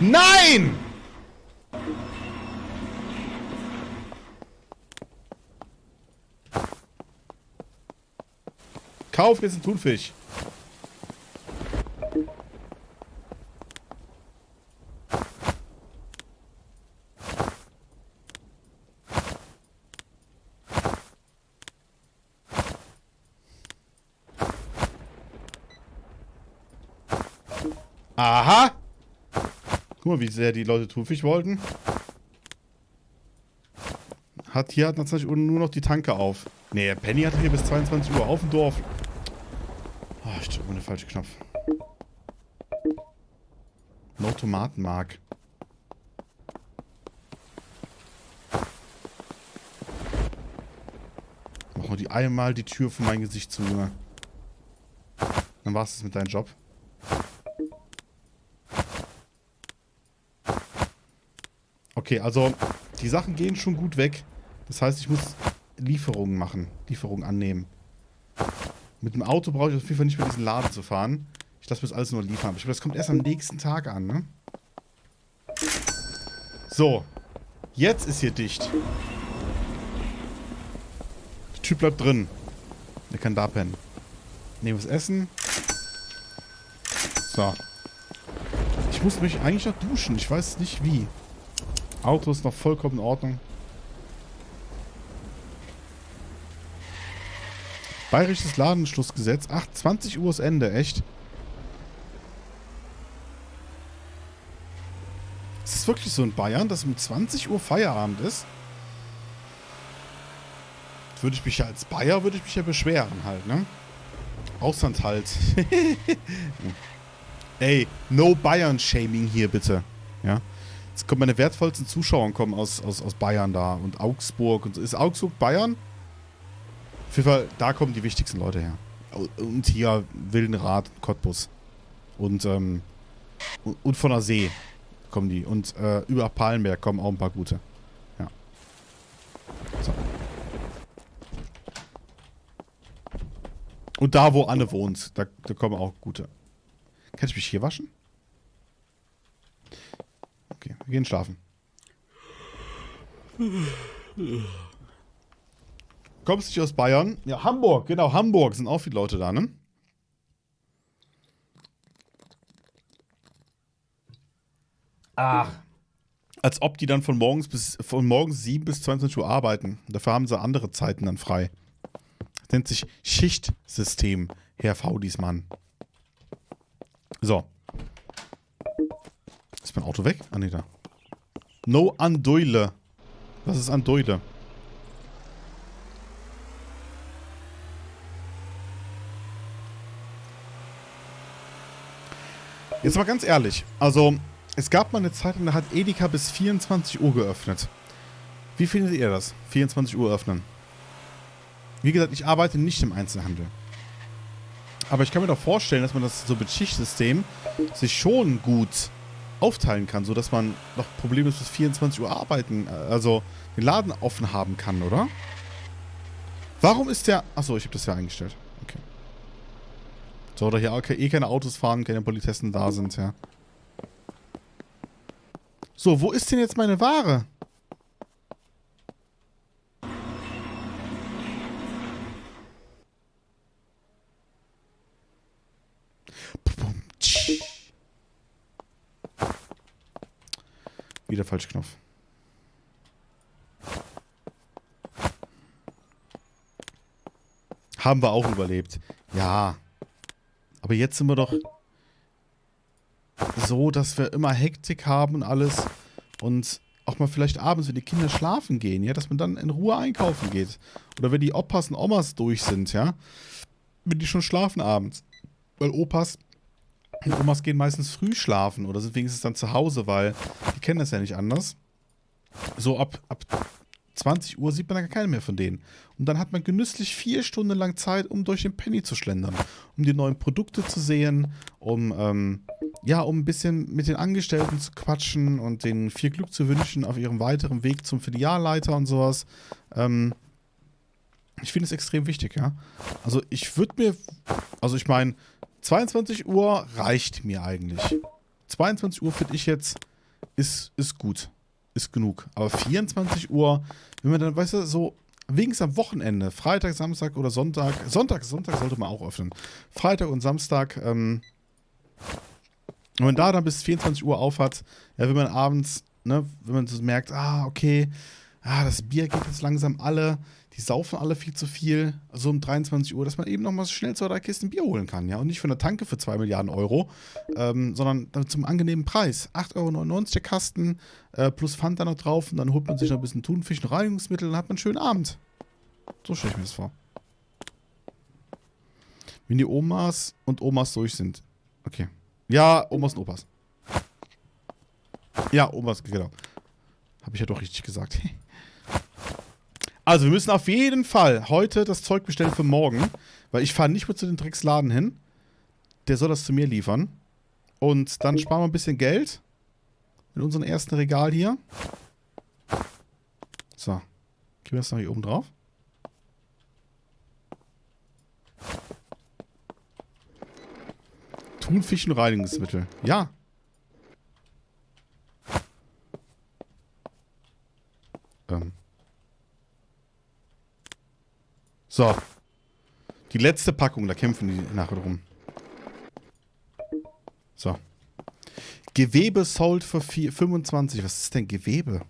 Nein! Kauf jetzt einen Thunfisch. Guck mal, wie sehr die Leute Thunfisch wollten. Hat hier hat natürlich nur noch die Tanke auf. Nee, Penny hatte hier bis 22 Uhr auf dem Dorf. Oh, ich drücke den falschen Knopf. No Tomatenmark. Mach mal die einmal die Tür von meinem Gesicht zu. Dann war's das mit deinem Job. Okay, also die Sachen gehen schon gut weg. Das heißt, ich muss Lieferungen machen. Lieferungen annehmen. Mit dem Auto brauche ich auf jeden Fall nicht mehr diesen Laden zu fahren. Ich lasse mir das alles nur liefern. Ich glaube, das kommt erst am nächsten Tag an, ne? So. Jetzt ist hier dicht. Der Typ bleibt drin. Der kann da pennen. Nehmen wir das Essen. So. Ich muss mich eigentlich noch duschen. Ich weiß nicht wie. Auto ist noch vollkommen in Ordnung. Bayerisches Ladenschlussgesetz. Ach, 20 Uhr ist Ende, echt? Ist es wirklich so in Bayern, dass um 20 Uhr Feierabend ist? Würde ich mich ja als Bayer, würde ich mich ja beschweren halt, ne? Auslandhalt. Ey, no Bayern-Shaming hier bitte. Ja. Meine wertvollsten Zuschauer kommen aus, aus, aus Bayern da und Augsburg und so. Ist Augsburg Bayern? Auf jeden Fall, da kommen die wichtigsten Leute her. Und hier Wildenrad, Cottbus. Und, ähm, und von der See kommen die. Und äh, über Palenberg kommen auch ein paar gute. Ja. So. Und da, wo Anne wohnt, da, da kommen auch gute. Kann ich mich hier waschen? Wir gehen schlafen. Kommst du nicht aus Bayern? Ja, Hamburg, genau, Hamburg sind auch viele Leute da, ne? Ach. Als ob die dann von morgens bis von morgens 7 bis 22 Uhr arbeiten. Dafür haben sie andere Zeiten dann frei. Das nennt sich Schichtsystem, Herr Faudismann. So. Ist mein Auto weg? Ah, nee, da. No Andoile. Was ist Andoile? Jetzt mal ganz ehrlich. Also, es gab mal eine Zeit, da hat Edeka bis 24 Uhr geöffnet. Wie findet ihr das? 24 Uhr öffnen. Wie gesagt, ich arbeite nicht im Einzelhandel. Aber ich kann mir doch vorstellen, dass man das so mit Schichtsystem sich schon gut aufteilen kann, sodass man noch problemlos bis 24 Uhr arbeiten, äh, also den Laden offen haben kann, oder? Warum ist der... Achso, ich habe das ja eingestellt. Okay. So, da hier eh keine Autos fahren, keine Politessen da sind, ja. So, wo ist denn jetzt meine Ware? Wieder falsch Knopf. Haben wir auch überlebt. Ja. Aber jetzt sind wir doch so, dass wir immer Hektik haben und alles. Und auch mal vielleicht abends, wenn die Kinder schlafen gehen, ja, dass man dann in Ruhe einkaufen geht. Oder wenn die Opas und Omas durch sind, ja. Wenn die schon schlafen abends. Weil Opas Omas gehen meistens früh schlafen oder sind wenigstens dann zu Hause, weil die kennen das ja nicht anders. So ab, ab 20 Uhr sieht man dann gar keine mehr von denen. Und dann hat man genüsslich vier Stunden lang Zeit, um durch den Penny zu schlendern. Um die neuen Produkte zu sehen, um, ähm, ja, um ein bisschen mit den Angestellten zu quatschen und denen viel Glück zu wünschen auf ihrem weiteren Weg zum Filialleiter und sowas. Ähm, ich finde es extrem wichtig, ja. Also ich würde mir, also ich meine, 22 Uhr reicht mir eigentlich. 22 Uhr finde ich jetzt, ist, ist gut. Ist genug. Aber 24 Uhr, wenn man dann, weißt du, so wenigstens am Wochenende, Freitag, Samstag oder Sonntag, Sonntag, Sonntag sollte man auch öffnen. Freitag und Samstag, ähm, wenn man da dann bis 24 Uhr auf hat, ja, wenn man abends, ne, wenn man so merkt, ah, okay, ah, das Bier geht jetzt langsam alle, die saufen alle viel zu viel, so um 23 Uhr, dass man eben nochmal schnell zwei, drei Kisten Bier holen kann, ja. Und nicht von der Tanke für 2 Milliarden Euro, ähm, sondern zum angenehmen Preis. 8,99 Euro der Kasten, äh, plus Pfand da noch drauf und dann holt man sich noch ein bisschen Thunfisch und Reinigungsmittel und dann hat man einen schönen Abend. So stelle ich mir das vor. Wenn die Omas und Omas durch sind. Okay. Ja, Omas und Opas. Ja, Omas, genau. Habe ich ja doch richtig gesagt. Also, wir müssen auf jeden Fall heute das Zeug bestellen für morgen, weil ich fahre nicht mehr zu den Drecksladen hin. Der soll das zu mir liefern. Und dann sparen wir ein bisschen Geld mit unserem ersten Regal hier. So. Gehen wir das noch hier oben drauf. Thunfisch und Reinigungsmittel. Ja. Ähm. So. Die letzte Packung, da kämpfen die nachher drum. So. Gewebe sold für 4, 25. Was ist denn Gewebe?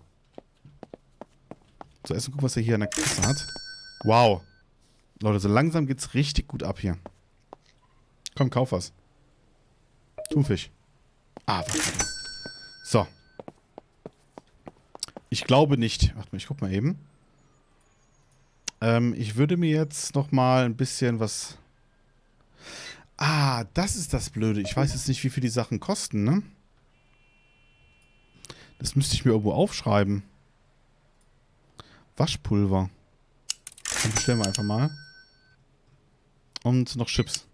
So, erstmal gucken, was er hier in der Kiste hat. Wow. Leute, so langsam geht's richtig gut ab hier. Komm, kauf was. Thunfisch. Ah, warte. So. Ich glaube nicht. Warte mal, ich guck mal eben. Ähm, ich würde mir jetzt noch mal ein bisschen was... Ah, das ist das Blöde. Ich weiß jetzt nicht, wie viel die Sachen kosten, ne? Das müsste ich mir irgendwo aufschreiben. Waschpulver. Dann bestellen wir einfach mal. Und noch Chips.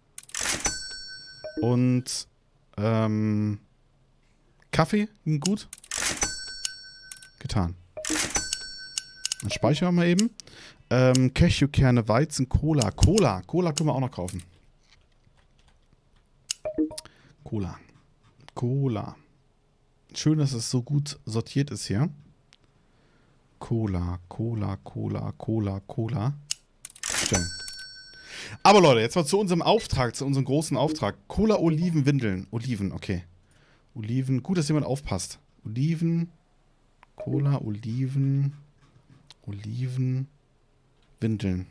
Und ähm, Kaffee gut. Getan. Dann speichern wir mal eben. Ähm, Cashewkerne, Weizen, Cola. Cola. Cola können wir auch noch kaufen. Cola. Cola. Schön, dass es so gut sortiert ist hier. Cola, Cola, Cola, Cola, Cola. Stellen. Aber Leute, jetzt mal zu unserem Auftrag, zu unserem großen Auftrag. Cola, Oliven, Windeln. Oliven, okay. Oliven, gut, dass jemand aufpasst. Oliven, Cola, Oliven, Oliven, Windeln.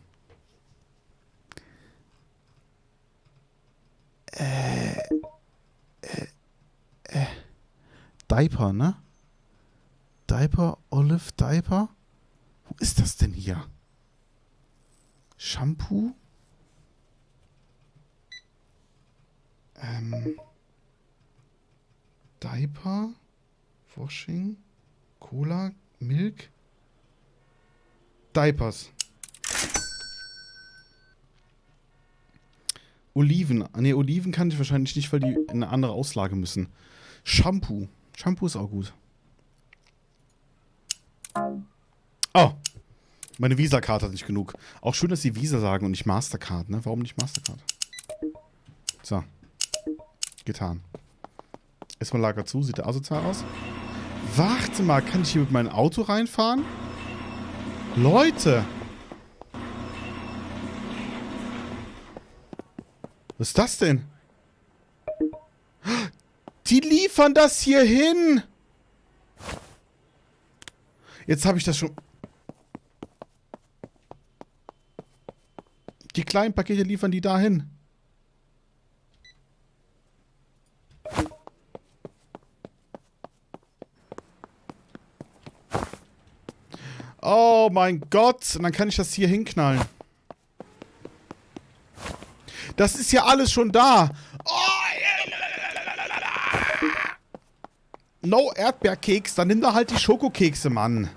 Äh, äh, äh. Diaper, ne? Diaper, Olive, Diaper. Wo ist das denn hier? Shampoo? Ähm. Diaper? Washing? Cola? Milk? Diapers. Oliven. Ne, Oliven kann ich wahrscheinlich nicht, weil die in eine andere Auslage müssen. Shampoo. Shampoo ist auch gut. Oh. Meine Visa-Karte hat nicht genug. Auch schön, dass sie Visa sagen und nicht Mastercard, ne? Warum nicht Mastercard? So. Getan. Erstmal Lager zu. Sieht der asozial aus? Warte mal, kann ich hier mit meinem Auto reinfahren? Leute! Was ist das denn? Die liefern das hier hin! Jetzt habe ich das schon... Die kleinen Pakete liefern die dahin. Oh mein Gott. Und dann kann ich das hier hinknallen. Das ist ja alles schon da. Oh, no Erdbeerkeks. Dann nimm da halt die Schokokekse, Mann.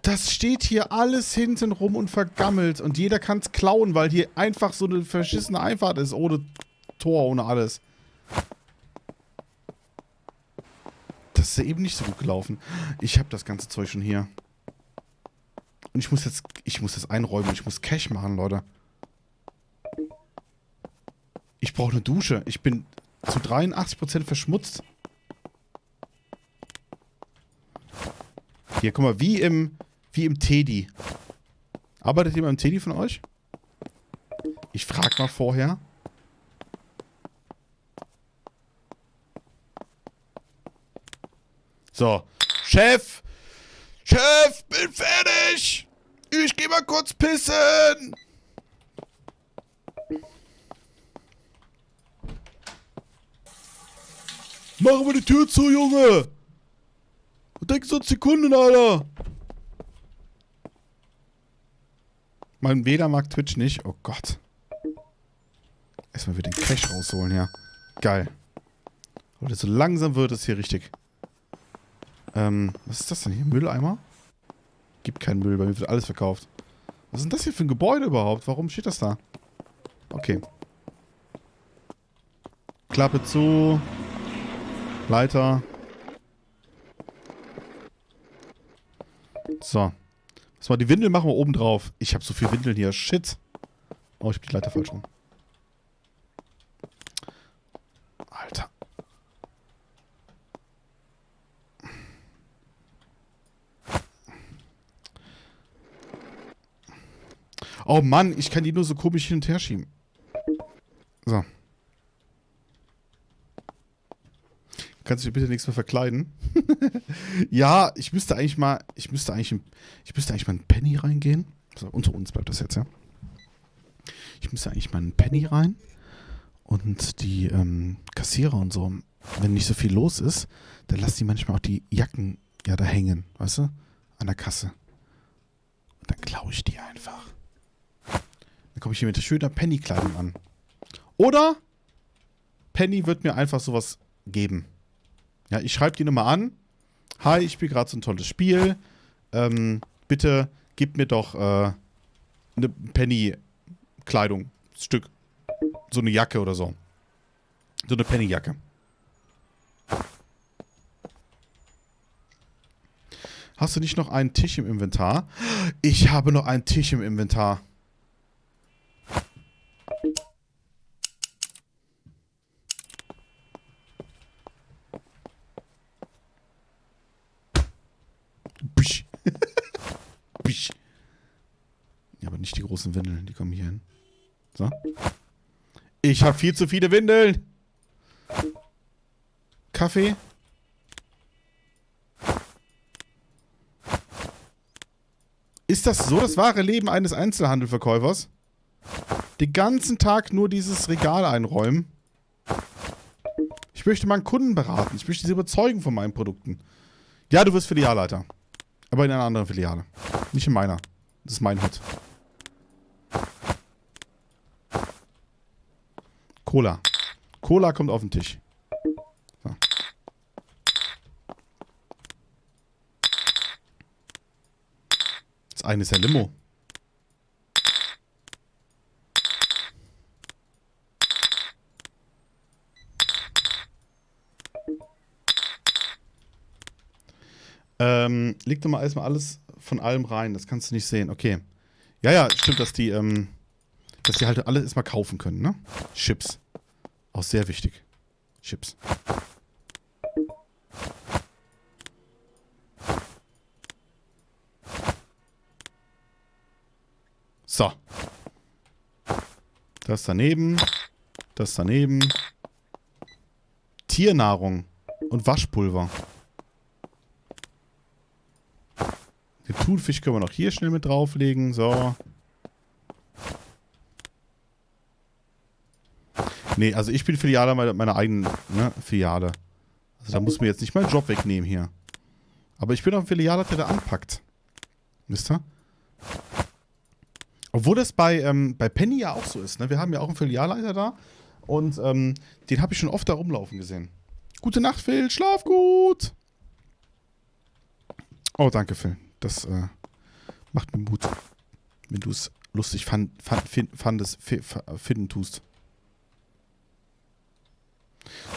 Das steht hier alles hinten rum und vergammelt. Und jeder kann es klauen, weil hier einfach so eine verschissene Einfahrt ist. Ohne Tor, ohne alles. Das ist ja eben nicht so gut gelaufen. Ich habe das ganze Zeug schon hier. Und ich muss jetzt, ich muss das einräumen. Ich muss Cash machen, Leute. Ich brauche eine Dusche. Ich bin zu 83% verschmutzt. Hier, guck mal, wie im, wie im Teddy. Arbeitet jemand im Teddy von euch? Ich frag mal vorher. So. Chef! Chef, bin fertig! Ich geh mal kurz pissen! Machen wir die Tür zu, Junge! Was denkst du Sekunden, Alter? Mein WLAN mag Twitch nicht. Oh Gott. Erstmal wieder den Cash rausholen, ja. Geil. Leute, so langsam wird es hier richtig. Ähm, was ist das denn hier? Mülleimer? Gibt keinen Müll, bei mir wird alles verkauft. Was ist denn das hier für ein Gebäude überhaupt? Warum steht das da? Okay. Klappe zu. Leiter. So. Was mal, die Windel machen wir oben drauf. Ich habe so viel Windeln hier. Shit. Oh, ich hab die Leiter falsch rum. Alter. Oh Mann, ich kann die nur so komisch hin und her schieben. So. Kannst du dich bitte nichts mehr verkleiden? ja, ich müsste eigentlich mal, ich müsste eigentlich, ich müsste eigentlich mal einen Penny reingehen. Also unter uns bleibt das jetzt, ja. Ich müsste eigentlich mal einen Penny rein und die ähm, Kassierer und so, wenn nicht so viel los ist, dann lassen die manchmal auch die Jacken ja da hängen, weißt du, an der Kasse. Und dann klaue ich die einfach. Komme ich hier mit schöner Penny-Kleidung an. Oder Penny wird mir einfach sowas geben. Ja, ich schreibe die Nummer an. Hi, ich spiele gerade so ein tolles Spiel. Ähm, bitte gib mir doch äh, eine Penny-Kleidung. Stück. So eine Jacke oder so. So eine Penny-Jacke. Hast du nicht noch einen Tisch im Inventar? Ich habe noch einen Tisch im Inventar. Bisch. Bisch. Ja, aber nicht die großen Windeln, die kommen hier hin. So. Ich habe viel zu viele Windeln. Kaffee. Ist das so das wahre Leben eines Einzelhandelverkäufers? Den ganzen Tag nur dieses Regal einräumen? Ich möchte meinen Kunden beraten. Ich möchte sie überzeugen von meinen Produkten. Ja, du wirst Filialleiter. Aber in einer anderen Filiale. Nicht in meiner. Das ist mein Hut. Cola. Cola kommt auf den Tisch. So. Das eine ist ja Limo. Ähm, leg doch mal erstmal alles von allem rein. Das kannst du nicht sehen. Okay. Ja, ja, stimmt, dass die, ähm, dass die halt alles erstmal kaufen können, ne? Chips. Auch sehr wichtig. Chips. So. Das daneben. Das daneben. Tiernahrung und Waschpulver. Thunfisch können wir noch hier schnell mit drauflegen. So. Nee, also ich bin Filiale meiner, meiner eigenen ne, Filiale. Also da muss mir jetzt nicht meinen Job wegnehmen hier. Aber ich bin auch ein Filialleiter, der anpackt. Wisst ihr? Obwohl das bei, ähm, bei Penny ja auch so ist. Ne? Wir haben ja auch einen Filialleiter da. Und ähm, den habe ich schon oft da rumlaufen gesehen. Gute Nacht, Phil. Schlaf gut. Oh, danke, Phil. Das äh, macht mir Mut, wenn du es lustig fand, fand, find, fandest, finden tust.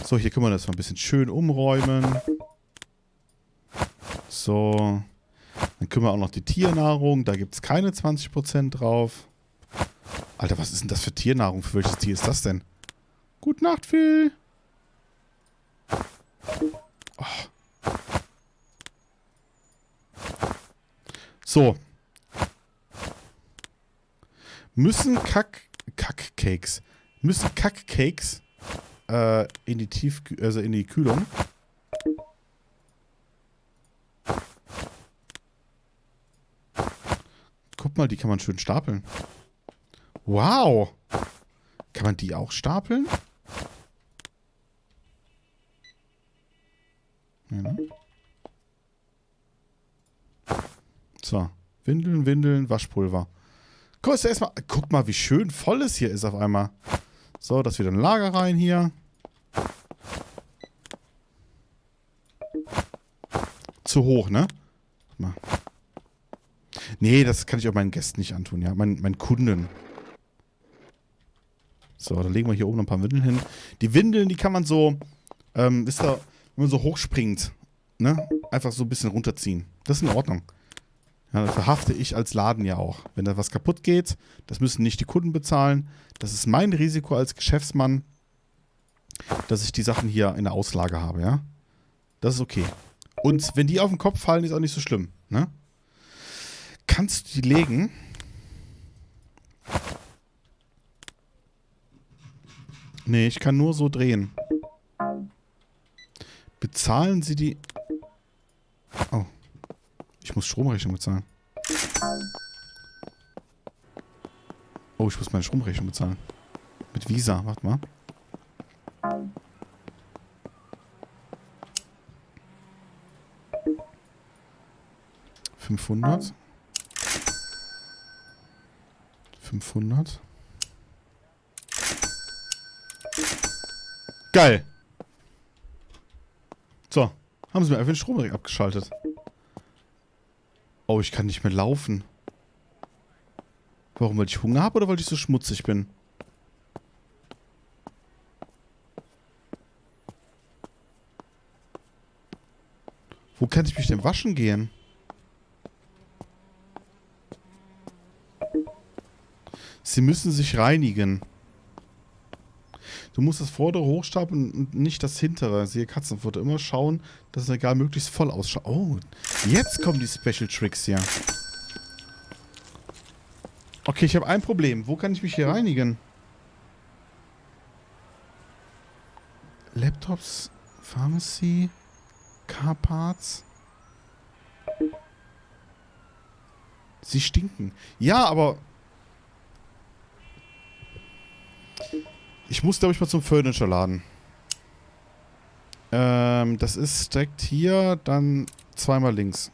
So, hier können wir das mal ein bisschen schön umräumen. So. Dann können wir auch noch die Tiernahrung. Da gibt es keine 20% drauf. Alter, was ist denn das für Tiernahrung? Für welches Tier ist das denn? Gute Nacht, Phil. Oh. So. Müssen Kack... Kackcakes. Müssen Kackcakes äh, in die Tief... also in die Kühlung. Guck mal, die kann man schön stapeln. Wow. Kann man die auch stapeln? Ja, ne? So. Windeln, Windeln, Waschpulver. Guck, erstmal, guck mal, wie schön voll es hier ist auf einmal. So, das wieder ein Lager rein hier. Zu hoch, ne? Mal. Nee, das kann ich auch meinen Gästen nicht antun, ja. Mein, meinen Kunden. So, dann legen wir hier oben noch ein paar Windeln hin. Die Windeln, die kann man so, ähm, wisst ihr, wenn man so hochspringt, ne? Einfach so ein bisschen runterziehen. Das ist in Ordnung. Ja, das verhafte ich als Laden ja auch. Wenn da was kaputt geht, das müssen nicht die Kunden bezahlen. Das ist mein Risiko als Geschäftsmann, dass ich die Sachen hier in der Auslage habe, ja. Das ist okay. Und wenn die auf den Kopf fallen, ist auch nicht so schlimm, ne? Kannst du die legen? Nee, ich kann nur so drehen. Bezahlen Sie die... Oh. Ich muss Stromrechnung bezahlen. Oh, ich muss meine Stromrechnung bezahlen. Mit Visa, warte mal. Fünfhundert. 500. Geil. So. Haben sie mir einfach den Strom abgeschaltet. Oh, ich kann nicht mehr laufen. Warum? Weil ich Hunger habe oder weil ich so schmutzig bin? Wo kann ich mich denn waschen gehen? Sie müssen sich reinigen. Du musst das vordere hochstapeln und nicht das hintere. Siehe Katzenfutter. Immer schauen, dass das Regal möglichst voll ausschaut. Oh, jetzt kommen die Special Tricks hier. Okay, ich habe ein Problem. Wo kann ich mich hier reinigen? Laptops, Pharmacy, Carparts. Sie stinken. Ja, aber Ich muss, glaube ich, mal zum Furniture-Laden. Ähm, das ist direkt hier, dann zweimal links.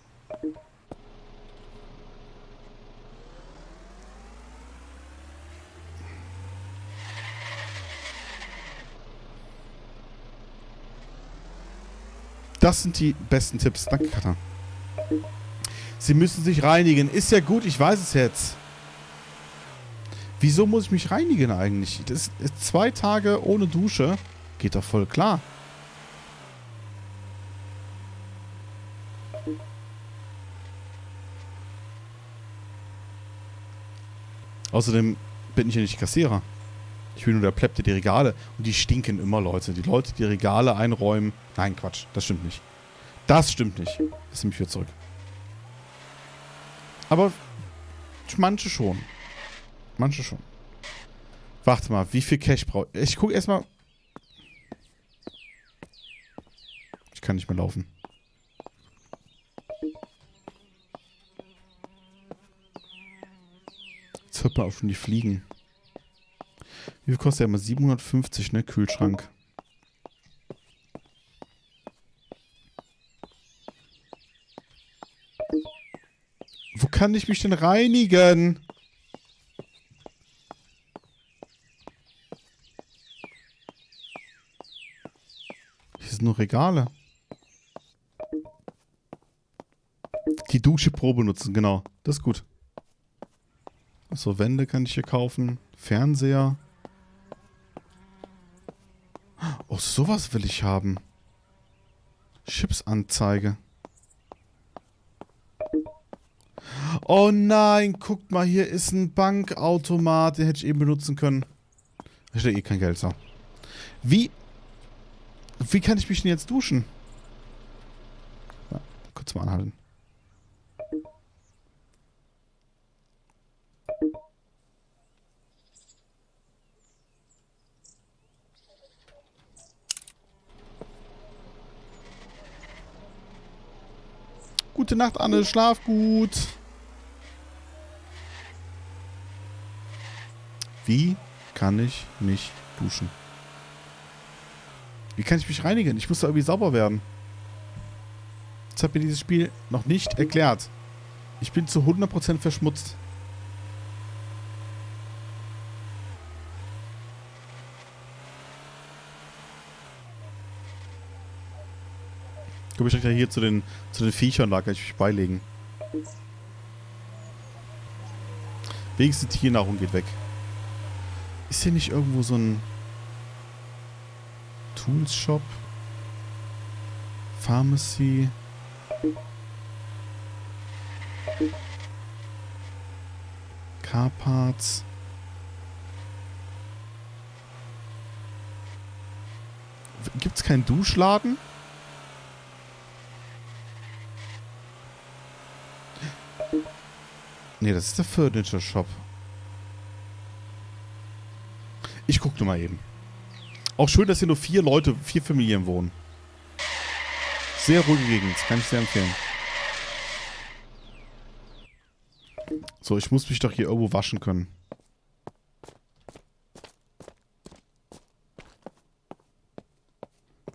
Das sind die besten Tipps. Danke, Katha. Sie müssen sich reinigen. Ist ja gut, ich weiß es jetzt. Wieso muss ich mich reinigen eigentlich? Das ist zwei Tage ohne Dusche. Geht doch voll klar. Außerdem bin ich ja nicht Kassierer. Ich bin nur der Plepp, der die Regale... Und die stinken immer, Leute. Die Leute, die Regale einräumen... Nein, Quatsch. Das stimmt nicht. Das stimmt nicht. Das nehme ich wieder zurück. Aber manche schon. Manche schon. Warte mal, wie viel Cash brauche ich? Ich gucke erstmal... Ich kann nicht mehr laufen. Jetzt hört man auch schon die Fliegen. Wie viel kostet der immer? 750, ne? Kühlschrank. Wo kann ich mich denn reinigen? Sind nur Regale. Die Dusche Pro benutzen, genau. Das ist gut. So, Wände kann ich hier kaufen. Fernseher. Oh, sowas will ich haben. Chipsanzeige. Oh nein, guckt mal, hier ist ein Bankautomat. Den hätte ich eben benutzen können. Ich hätte eh kein Geld, so. Wie... Wie kann ich mich denn jetzt duschen? Ja, kurz mal anhalten. Gute Nacht, Anne. Schlaf gut. Wie kann ich mich duschen? Wie kann ich mich reinigen? Ich muss da irgendwie sauber werden. Das hat mir dieses Spiel noch nicht erklärt. Ich bin zu 100% verschmutzt. Komme ich direkt hier zu den, zu den Viechern, da kann ich mich beilegen. Wenigstens Tiernahrung geht weg. Ist hier nicht irgendwo so ein Tools Shop? Pharmacy? Car Parts? Gibt's keinen Duschladen? Nee, das ist der Furniture Shop. Ich guck nur mal eben. Auch schön, dass hier nur vier Leute, vier Familien wohnen. Sehr ruhige Gegend, kann ich sehr empfehlen. So, ich muss mich doch hier irgendwo waschen können.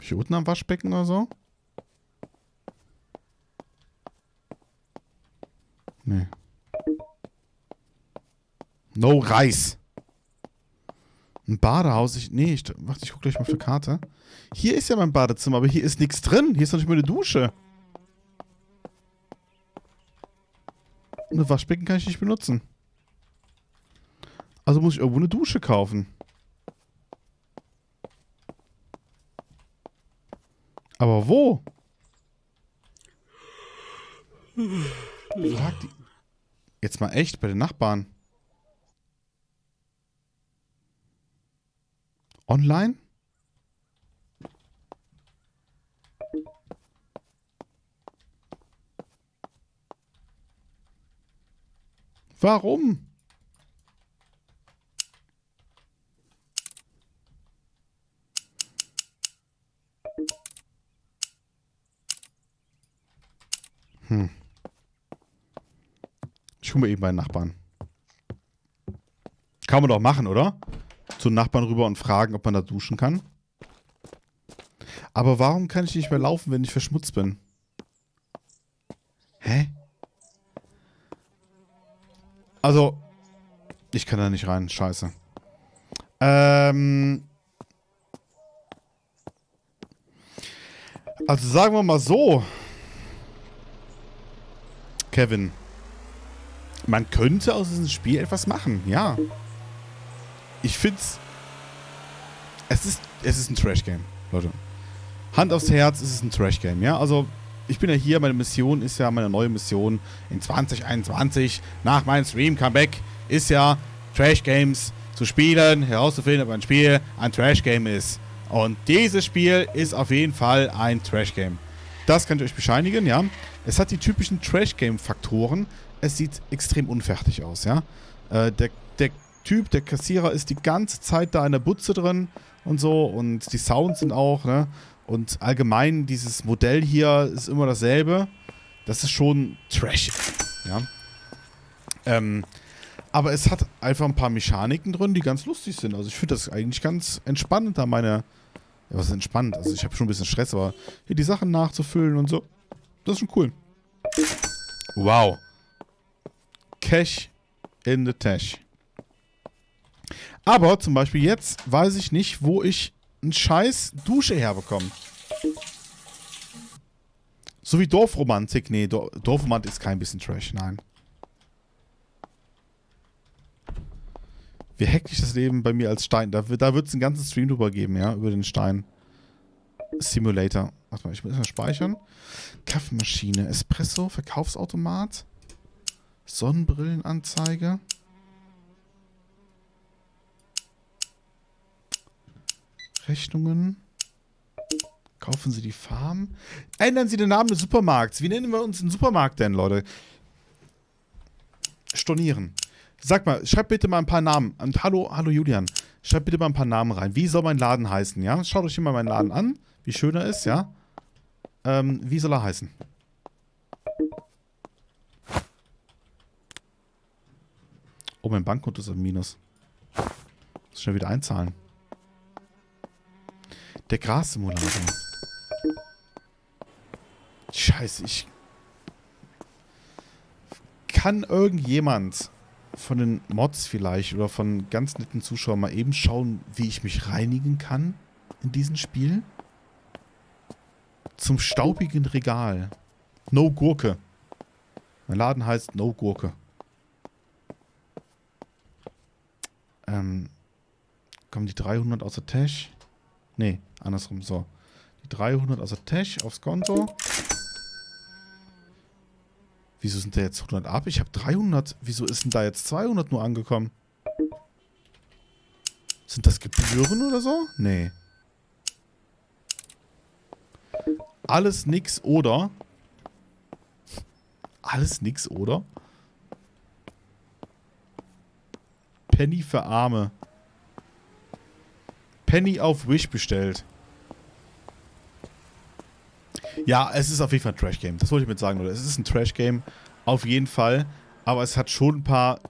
Hier unten am Waschbecken oder so? Nee. No Reis. Ein Badehaus. Ich, nee, ich, warte, ich guck gleich mal auf die Karte. Hier ist ja mein Badezimmer, aber hier ist nichts drin. Hier ist doch nicht mal eine Dusche. Eine Waschbecken kann ich nicht benutzen. Also muss ich irgendwo eine Dusche kaufen. Aber wo? Frag die. Jetzt mal echt bei den Nachbarn. Online? Warum? Hm. Ich hole mir eben meinen Nachbarn. Kann man doch machen, oder? Zu Nachbarn rüber und fragen, ob man da duschen kann. Aber warum kann ich nicht mehr laufen, wenn ich verschmutzt bin? Hä? Also, ich kann da nicht rein. Scheiße. Ähm. Also sagen wir mal so. Kevin. Man könnte aus diesem Spiel etwas machen, ja. Ich find's. Es ist, es ist ein Trash-Game, Leute. Hand aufs Herz, es ist ein Trash-Game, ja. Also, ich bin ja hier, meine Mission ist ja meine neue Mission in 2021 nach meinem Stream-Comeback ist ja Trash-Games zu spielen, herauszufinden, ob ein Spiel ein Trash-Game ist. Und dieses Spiel ist auf jeden Fall ein Trash-Game. Das kann ich euch bescheinigen, ja. Es hat die typischen Trash-Game-Faktoren. Es sieht extrem unfertig aus, ja. Äh, der, der Typ, der Kassierer ist die ganze Zeit da in der Butze drin und so. Und die Sounds sind auch, ne. Und allgemein, dieses Modell hier ist immer dasselbe. Das ist schon trashig, ja. Ähm, aber es hat einfach ein paar Mechaniken drin, die ganz lustig sind. Also ich finde das eigentlich ganz entspannend, da meine... Ja, was ist entspannt? Also ich habe schon ein bisschen Stress, aber hier die Sachen nachzufüllen und so. Das ist schon cool. Wow. Cash in the Tash. Aber zum Beispiel jetzt weiß ich nicht, wo ich einen scheiß Dusche herbekomme. So wie Dorfromantik. Nee, Dorfromantik ist kein bisschen Trash, nein. Wie hektisch das Leben bei mir als Stein. Da, da wird es einen ganzen Stream drüber geben, ja, über den Stein. Simulator. Warte mal, ich muss mal speichern. Kaffeemaschine, Espresso, Verkaufsautomat, Sonnenbrillenanzeige. Rechnungen. Kaufen Sie die Farm. Ändern Sie den Namen des Supermarkts. Wie nennen wir uns den Supermarkt denn, Leute? Stornieren. Sag mal, schreib bitte mal ein paar Namen. Und hallo, hallo Julian. Schreib bitte mal ein paar Namen rein. Wie soll mein Laden heißen, ja? Schaut euch hier mal meinen Laden an, wie schön er ist, ja? Ähm, wie soll er heißen? Oh, mein Bankkonto ist im Minus. Muss schnell wieder einzahlen. Der Grassimulator. Scheiße, ich... Kann irgendjemand von den Mods vielleicht oder von ganz netten Zuschauern mal eben schauen, wie ich mich reinigen kann in diesem Spiel? Zum staubigen Regal. No Gurke. Mein Laden heißt No Gurke. Ähm, kommen die 300 aus der Tash? Nee, andersrum, so. Die 300 aus der Tash aufs Konto. Wieso sind da jetzt 100 ab? Ich habe 300. Wieso ist denn da jetzt 200 nur angekommen? Sind das Gebühren oder so? Nee. Alles nix oder? Alles nix oder? Penny für Arme. Penny auf Wish bestellt. Ja, es ist auf jeden Fall ein Trash-Game. Das wollte ich mit sagen, oder? Es ist ein Trash-Game. Auf jeden Fall. Aber es hat schon ein paar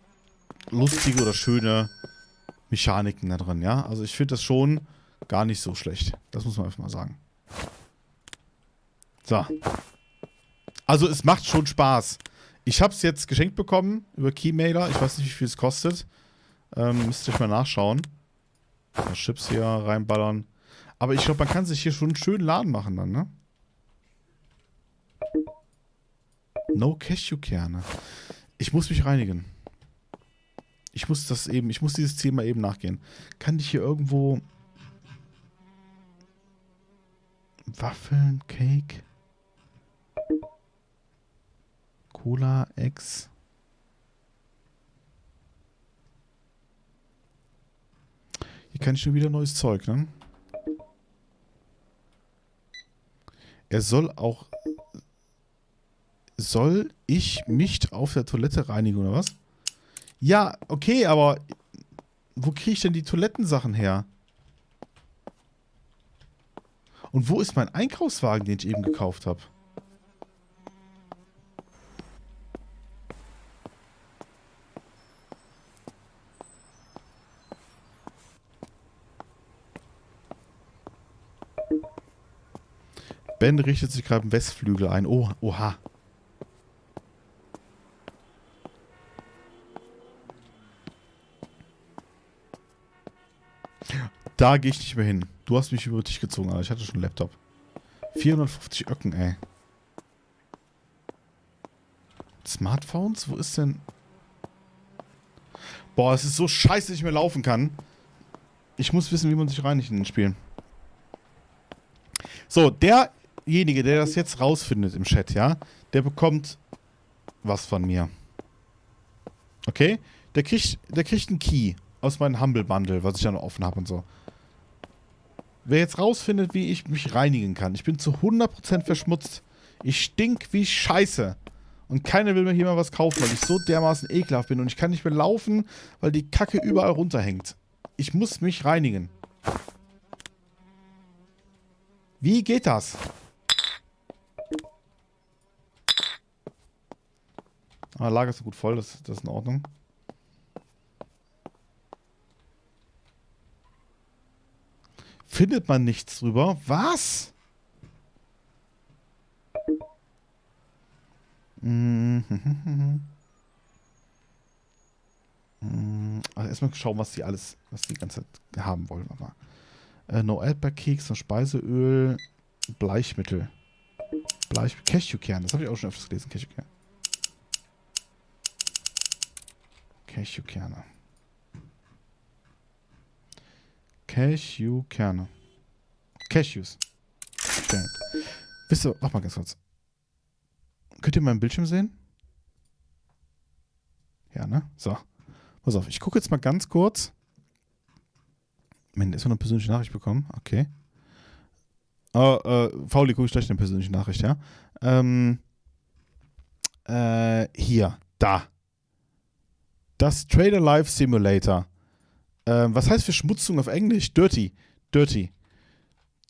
lustige oder schöne Mechaniken da drin, ja? Also ich finde das schon gar nicht so schlecht. Das muss man einfach mal sagen. So. Also es macht schon Spaß. Ich habe es jetzt geschenkt bekommen über Keymailer. Ich weiß nicht, wie viel es kostet. Ähm, müsst ihr euch mal nachschauen. Chips hier reinballern. Aber ich glaube, man kann sich hier schon einen schönen Laden machen dann, ne? No Cashewkerne. Ich muss mich reinigen. Ich muss das eben, ich muss dieses mal eben nachgehen. Kann ich hier irgendwo Waffeln, Cake, Cola, Eggs. Hier kann ich schon wieder neues Zeug, ne? Er soll auch soll ich mich auf der Toilette reinigen oder was? Ja, okay, aber wo kriege ich denn die Toilettensachen her? Und wo ist mein Einkaufswagen, den ich eben gekauft habe? Ben richtet sich gerade im Westflügel ein. Oh, oha. Da gehe ich nicht mehr hin. Du hast mich über dich gezogen, aber ich hatte schon einen Laptop. 450 Öcken, ey. Smartphones? Wo ist denn... Boah, es ist so scheiße, dass ich mehr laufen kann. Ich muss wissen, wie man sich reinigt in den Spielen. So, derjenige, der das jetzt rausfindet im Chat, ja, der bekommt was von mir. Okay? Der kriegt, der kriegt einen Key aus meinem Humble Bundle, was ich ja noch offen habe und so. Wer jetzt rausfindet, wie ich mich reinigen kann. Ich bin zu 100% verschmutzt. Ich stink wie Scheiße. Und keiner will mir hier mal was kaufen, weil ich so dermaßen ekelhaft bin. Und ich kann nicht mehr laufen, weil die Kacke überall runterhängt. Ich muss mich reinigen. Wie geht das? Ah, Lager ist gut voll, das, das ist in Ordnung. Findet man nichts drüber? Was? Also erstmal schauen, was die alles, was die ganze Zeit haben wollen. Aber. Äh, no Erdbeerkeks, no Speiseöl, Bleichmittel. Bleich Cashewkern, das habe ich auch schon öfters gelesen, Cashewkern. Cashewkerne. Cashewkerne. Cashews. Stimmt. Wisst ihr, mach mal ganz kurz. Könnt ihr meinen Bildschirm sehen? Ja, ne? So. Pass auf, ich gucke jetzt mal ganz kurz. Moment, ist noch eine persönliche Nachricht bekommen? Okay. Oh, äh, Fauli, gucke ich gleich eine persönliche Nachricht, ja? Ähm, äh, hier, da. Das Trader Life Simulator. Ähm, was heißt Verschmutzung auf Englisch? Dirty. Dirty.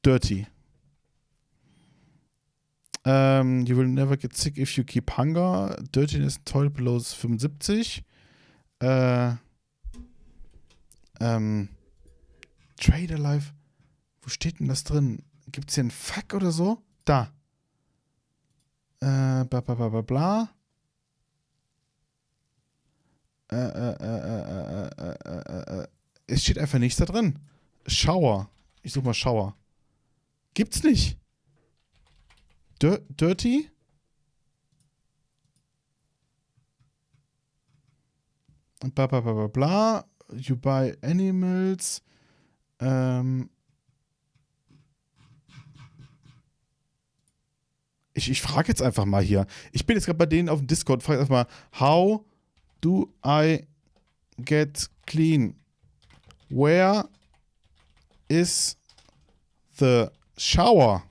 Dirty. Um, ähm, you will never get sick if you keep hunger. Dirtiness toilet below 75. Äh, ähm, Trader Life. Wo steht denn das drin? Gibt es hier einen Fuck oder so? Da. Äh, bla bla bla bla bla. Äh, äh, äh, äh, äh, äh, es steht einfach nichts da drin. Shower. Ich suche mal Shower. Gibt's nicht. Dir Dirty? Bla bla bla bla bla. You buy animals. Ähm. Ich, ich frage jetzt einfach mal hier. Ich bin jetzt gerade bei denen auf dem Discord. Frage einfach mal, how do I get clean? Where is the shower?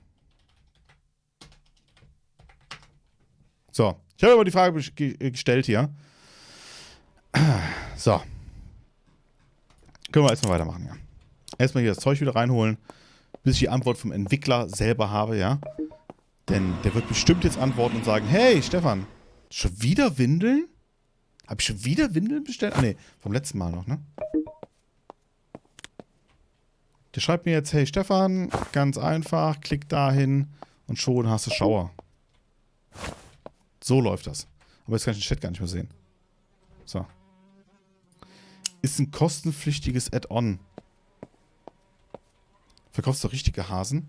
So, ich habe aber die Frage gestellt hier. So. Können wir erstmal weitermachen, ja. Erstmal hier das Zeug wieder reinholen, bis ich die Antwort vom Entwickler selber habe, ja. Denn der wird bestimmt jetzt antworten und sagen, hey, Stefan, schon wieder Windeln? Habe ich schon wieder Windeln bestellt? Ah, nee, vom letzten Mal noch, ne? Der schreibt mir jetzt, hey Stefan, ganz einfach, klick dahin und schon hast du Schauer. So läuft das. Aber jetzt kann ich den Chat gar nicht mehr sehen. So. Ist ein kostenpflichtiges Add-on. Verkaufst du richtige Hasen?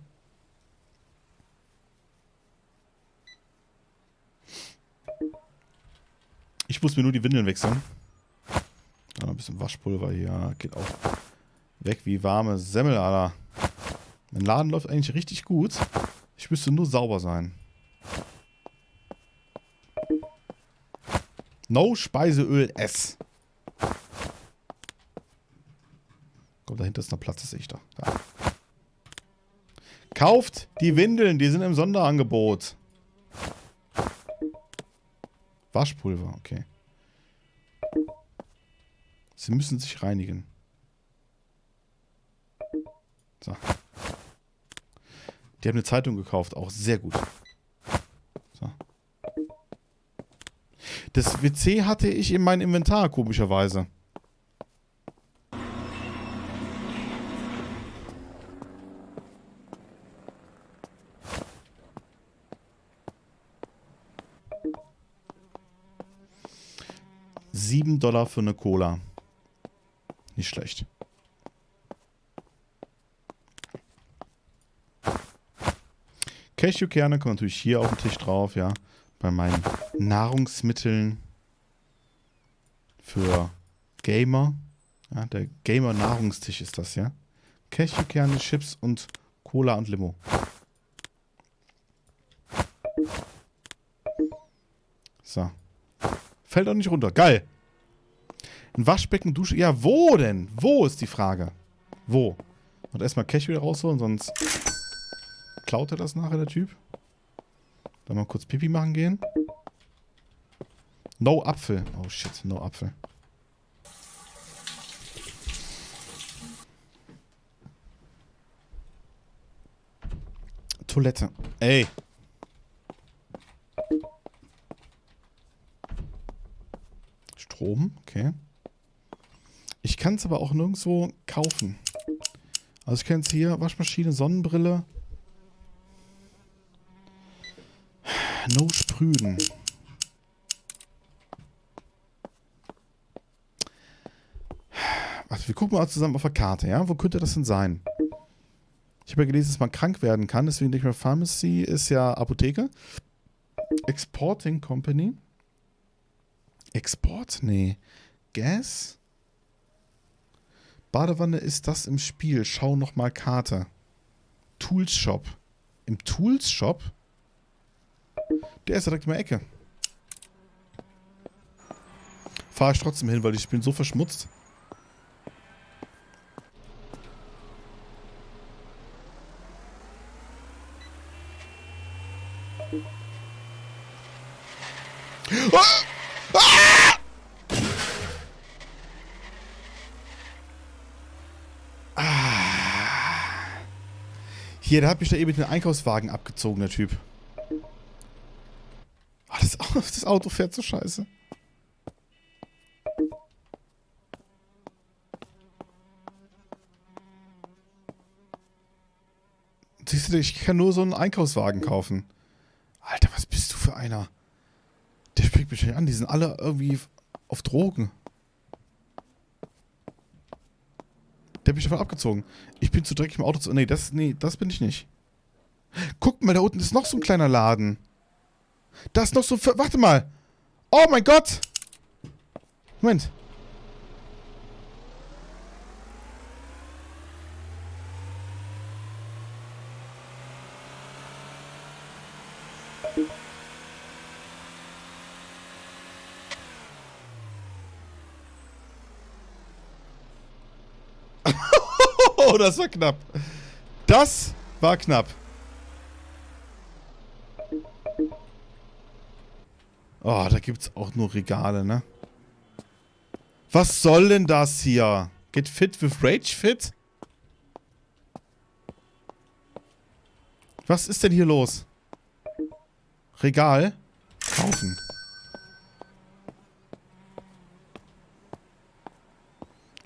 Ich muss mir nur die Windeln wechseln. Ah, ein bisschen Waschpulver hier. Geht auch weg wie warme Semmel, Alter. Mein Laden läuft eigentlich richtig gut. Ich müsste nur sauber sein. No Speiseöl S. Komm, dahinter ist noch Platz, das sehe ich doch. Da. Kauft die Windeln, die sind im Sonderangebot. Waschpulver, okay. Sie müssen sich reinigen. So. Die haben eine Zeitung gekauft, auch sehr gut. So. Das WC hatte ich in meinem Inventar, komischerweise. Sieben Dollar für eine Cola. Nicht schlecht. Cashewkerne kommen natürlich hier auf den Tisch drauf, ja. Bei meinen Nahrungsmitteln für Gamer. Ja, der Gamer-Nahrungstisch ist das, ja. Cashewkerne, Chips und Cola und Limo. So. Fällt auch nicht runter. Geil. Ein Waschbecken, Dusche. Ja, wo denn? Wo ist die Frage? Wo? Und erstmal Cash wieder rausholen, sonst klaut er das nachher, der Typ. Dann mal kurz Pipi machen gehen. No Apfel. Oh shit, no Apfel. Toilette. Ey. Strom, okay. Ich kann es aber auch nirgendwo kaufen. Also ich kann jetzt hier Waschmaschine, Sonnenbrille. No sprühen. Warte, wir gucken mal zusammen auf der Karte, ja? Wo könnte das denn sein? Ich habe ja gelesen, dass man krank werden kann, deswegen denke ich mal, Pharmacy ist ja Apotheke. Exporting Company. Export? Nee. Gas? Badewanne ist das im Spiel. Schau nochmal Karte. Tools Shop. Im Tools Shop? Der ist direkt in der Ecke. Fahre ich trotzdem hin, weil ich bin so verschmutzt. Ah! Ah! Ah! Hier, der hat mich da eben den Einkaufswagen abgezogen, der Typ. Das, das Auto fährt so scheiße. Siehst du, ich kann nur so einen Einkaufswagen kaufen. Alter, was bist du für einer? Der spricht mich nicht an. Die sind alle irgendwie auf Drogen. Der hat mich davon abgezogen. Ich bin zu dreckig im Auto zu... Nee, das, nee, das bin ich nicht. Guck mal, da unten ist noch so ein kleiner Laden. Da ist noch so... Warte mal. Oh mein Gott. Moment. Oh, das war knapp. Das war knapp. Oh, da gibt's auch nur Regale, ne? Was soll denn das hier? Get fit with Rage Fit? Was ist denn hier los? Regal? Kaufen.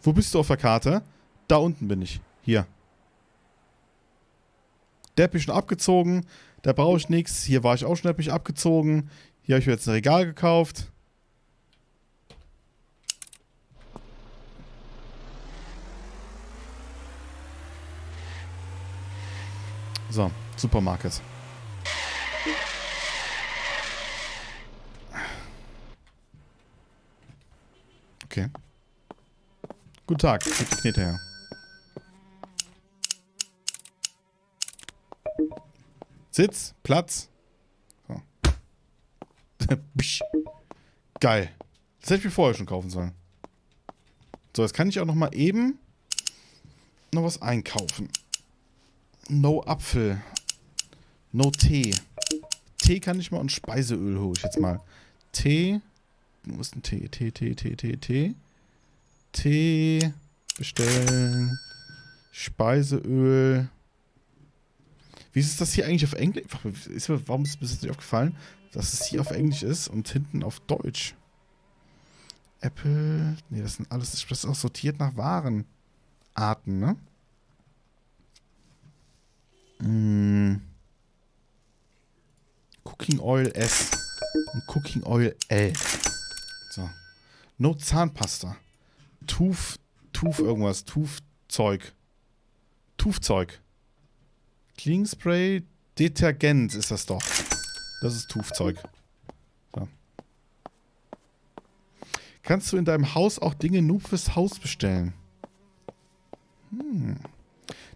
Wo bist du auf der Karte? Da unten bin ich. Hier. Der hat mich schon abgezogen. Da brauche ich nichts. Hier war ich auch schon, hat mich abgezogen. Hier habe ich mir jetzt ein Regal gekauft. So, Supermarket. Okay. Guten Tag, die Knete her. Sitz, Platz. Geil. Das hätte ich mir vorher schon kaufen sollen. So, jetzt kann ich auch noch mal eben noch was einkaufen. No Apfel. No Tee. Tee kann ich mal und Speiseöl hole ich jetzt mal. Tee. Wo ist ein Tee? Tee, Tee, Tee, Tee, Tee. Tee. Bestellen. Speiseöl. Wie ist das hier eigentlich auf Englisch? Warum ist mir das nicht aufgefallen, dass es hier auf Englisch ist und hinten auf Deutsch? Apple. Nee, das sind alles. Das ist auch sortiert nach Warenarten, ne? Mm. Cooking Oil S und Cooking Oil L. So. No Zahnpasta. Tuf, Tuf irgendwas. Tufzeug. Tufzeug. Clean Spray, Detergent ist das doch. Das ist Tufzeug. So. Kannst du in deinem Haus auch Dinge nur fürs Haus bestellen? Hm.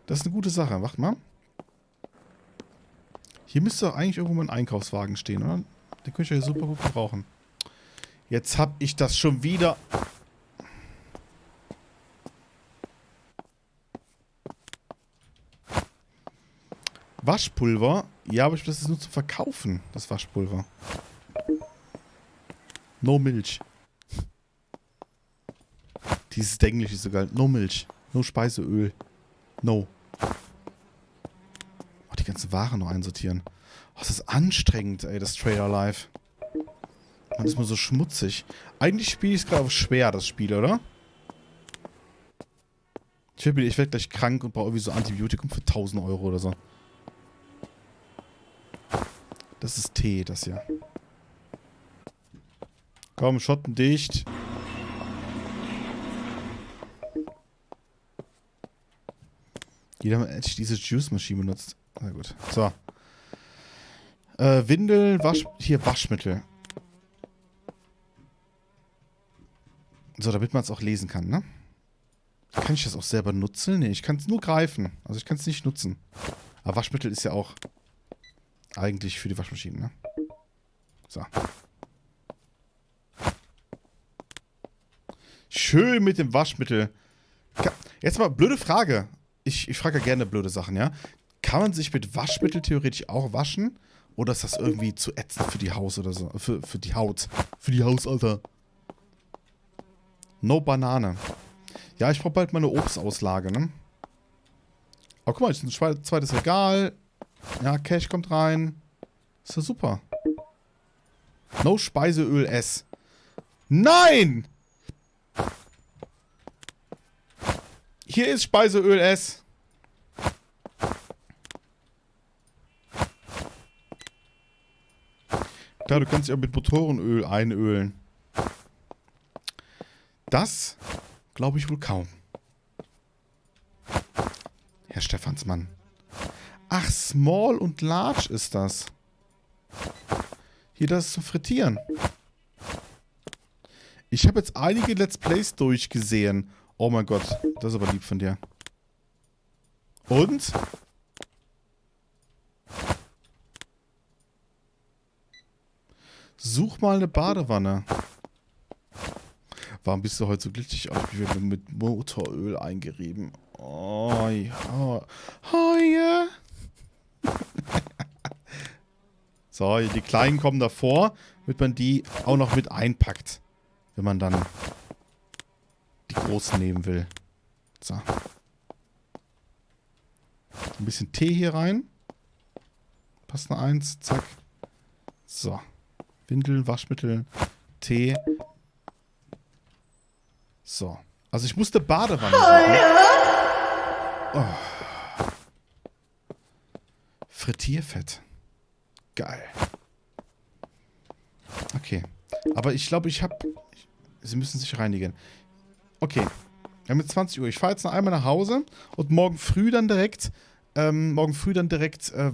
Das ist eine gute Sache. Warte mal. Hier müsste doch eigentlich irgendwo mal ein Einkaufswagen stehen, oder? Den könnte ich ja super gut gebrauchen. Jetzt hab ich das schon wieder... Waschpulver? Ja, aber das ist nur zu verkaufen, das Waschpulver. No Milch. Dieses Englisch ist so geil. No Milch. No Speiseöl. No. Oh, die ganzen Waren noch einsortieren. Oh, das ist anstrengend, ey, das Trailer Live. Man ist mal so schmutzig. Eigentlich spiele ich es gerade schwer, das Spiel, oder? Ich werde werd gleich krank und brauche irgendwie so Antibiotikum für 1000 Euro oder so. Das ist Tee, das hier. Komm, Schotten dicht. Jeder hat diese Juice-Maschine benutzt. Na gut. So. Äh, Windel, Wasch... Hier, Waschmittel. So, damit man es auch lesen kann, ne? Kann ich das auch selber nutzen? Ne, ich kann es nur greifen. Also ich kann es nicht nutzen. Aber Waschmittel ist ja auch eigentlich für die Waschmaschine, ne? So. Schön mit dem Waschmittel. Jetzt mal, blöde Frage. Ich, ich frage ja gerne blöde Sachen, ja? Kann man sich mit Waschmittel theoretisch auch waschen? Oder ist das irgendwie zu ätzend für die Haus oder so? Für, für die Haut. Für die Haus, Alter. No Banane. Ja, ich brauche bald meine Obstauslage, ne? Aber guck mal, ist ein zweites Regal. Ja, Cash kommt rein. Ist ja super. No Speiseöl S. Nein! Hier ist Speiseöl S. Klar, du kannst dich auch mit Motorenöl einölen. Das glaube ich wohl kaum. Herr Stephansmann. Ach, Small und Large ist das. Hier das zu frittieren. Ich habe jetzt einige Let's Plays durchgesehen. Oh mein Gott, das ist aber lieb von dir. Und? Such mal eine Badewanne. Warum bist du heute so glitschig aus? Ich werde mit Motoröl eingerieben. Oh ja. Oh ja. So, die Kleinen kommen davor, damit man die auch noch mit einpackt. Wenn man dann die Großen nehmen will. So. Ein bisschen Tee hier rein. Passt eine Eins. Zack. So. Windeln, Waschmittel, Tee. So. Also ich musste Badewanne oh, ja. oh. Frittierfett. Geil. Okay. Aber ich glaube, ich habe... Sie müssen sich reinigen. Okay. Wir haben jetzt 20 Uhr. Ich fahre jetzt noch einmal nach Hause und morgen früh dann direkt... Ähm, morgen früh dann direkt äh,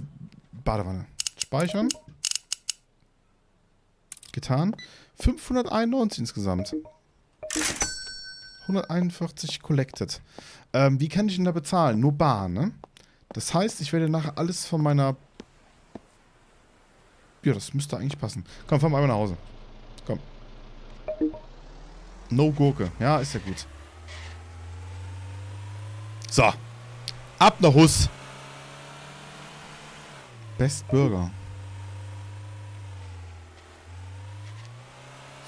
Badewanne. Speichern. Getan. 591 insgesamt. 141 collected. Ähm, wie kann ich denn da bezahlen? Nur bar, ne? Das heißt, ich werde nachher alles von meiner... Ja, das müsste eigentlich passen. Komm, fahren wir einmal nach Hause. Komm. No Gurke. Ja, ist ja gut. So. Ab nach Hus. Best Burger.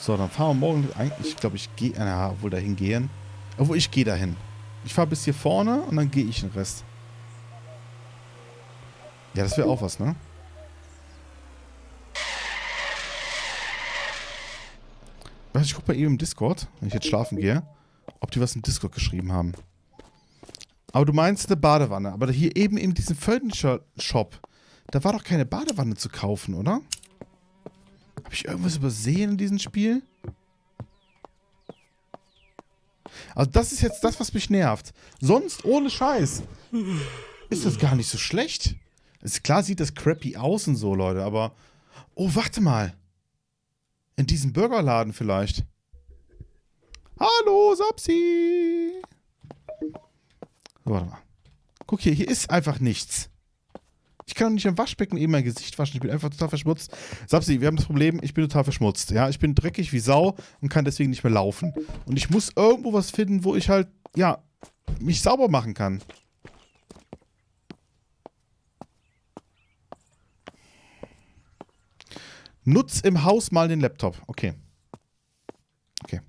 So, dann fahren wir morgen eigentlich, ich glaube, ich gehe, ja, wohl dahin gehen. Obwohl, ich gehe dahin. Ich fahre bis hier vorne und dann gehe ich den Rest. Ja, das wäre auch was, ne? Ich gucke bei ihm im Discord, wenn ich jetzt schlafen gehe, ob die was im Discord geschrieben haben. Aber du meinst eine Badewanne. Aber hier eben in diesem Furniture Shop, da war doch keine Badewanne zu kaufen, oder? Habe ich irgendwas übersehen in diesem Spiel? Also das ist jetzt das, was mich nervt. Sonst, ohne Scheiß, ist das gar nicht so schlecht. Ist klar sieht das crappy aus und so, Leute, aber... Oh, warte mal. In diesem Burgerladen vielleicht. Hallo, Sapsi. So, warte mal. Guck hier, hier ist einfach nichts. Ich kann doch nicht im Waschbecken eben mein Gesicht waschen. Ich bin einfach total verschmutzt. Sapsi, wir haben das Problem, ich bin total verschmutzt. Ja, ich bin dreckig wie Sau und kann deswegen nicht mehr laufen. Und ich muss irgendwo was finden, wo ich halt, ja, mich sauber machen kann. Nutz im Haus mal den Laptop. Okay. Okay.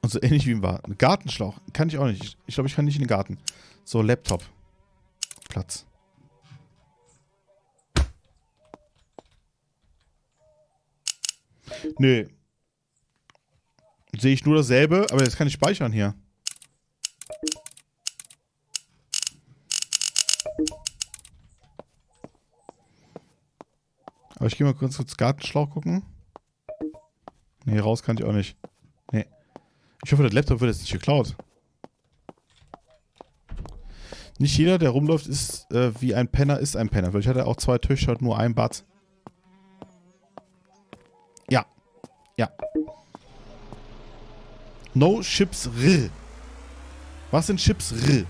Und so ähnlich wie im Garten. Gartenschlauch. Kann ich auch nicht. Ich glaube, ich kann nicht in den Garten. So, Laptop. Platz. Nö. Sehe ich nur dasselbe, aber jetzt kann ich speichern hier. Aber ich gehe mal kurz kurz Gartenschlauch gucken. Nee, raus kann ich auch nicht. Nee. Ich hoffe, der Laptop wird jetzt nicht geklaut. Nicht jeder, der rumläuft, ist äh, wie ein Penner, ist ein Penner. Weil ich hatte auch zwei Töchter und nur ein Bad. Ja. Ja. No Chips R. Was sind Chips R?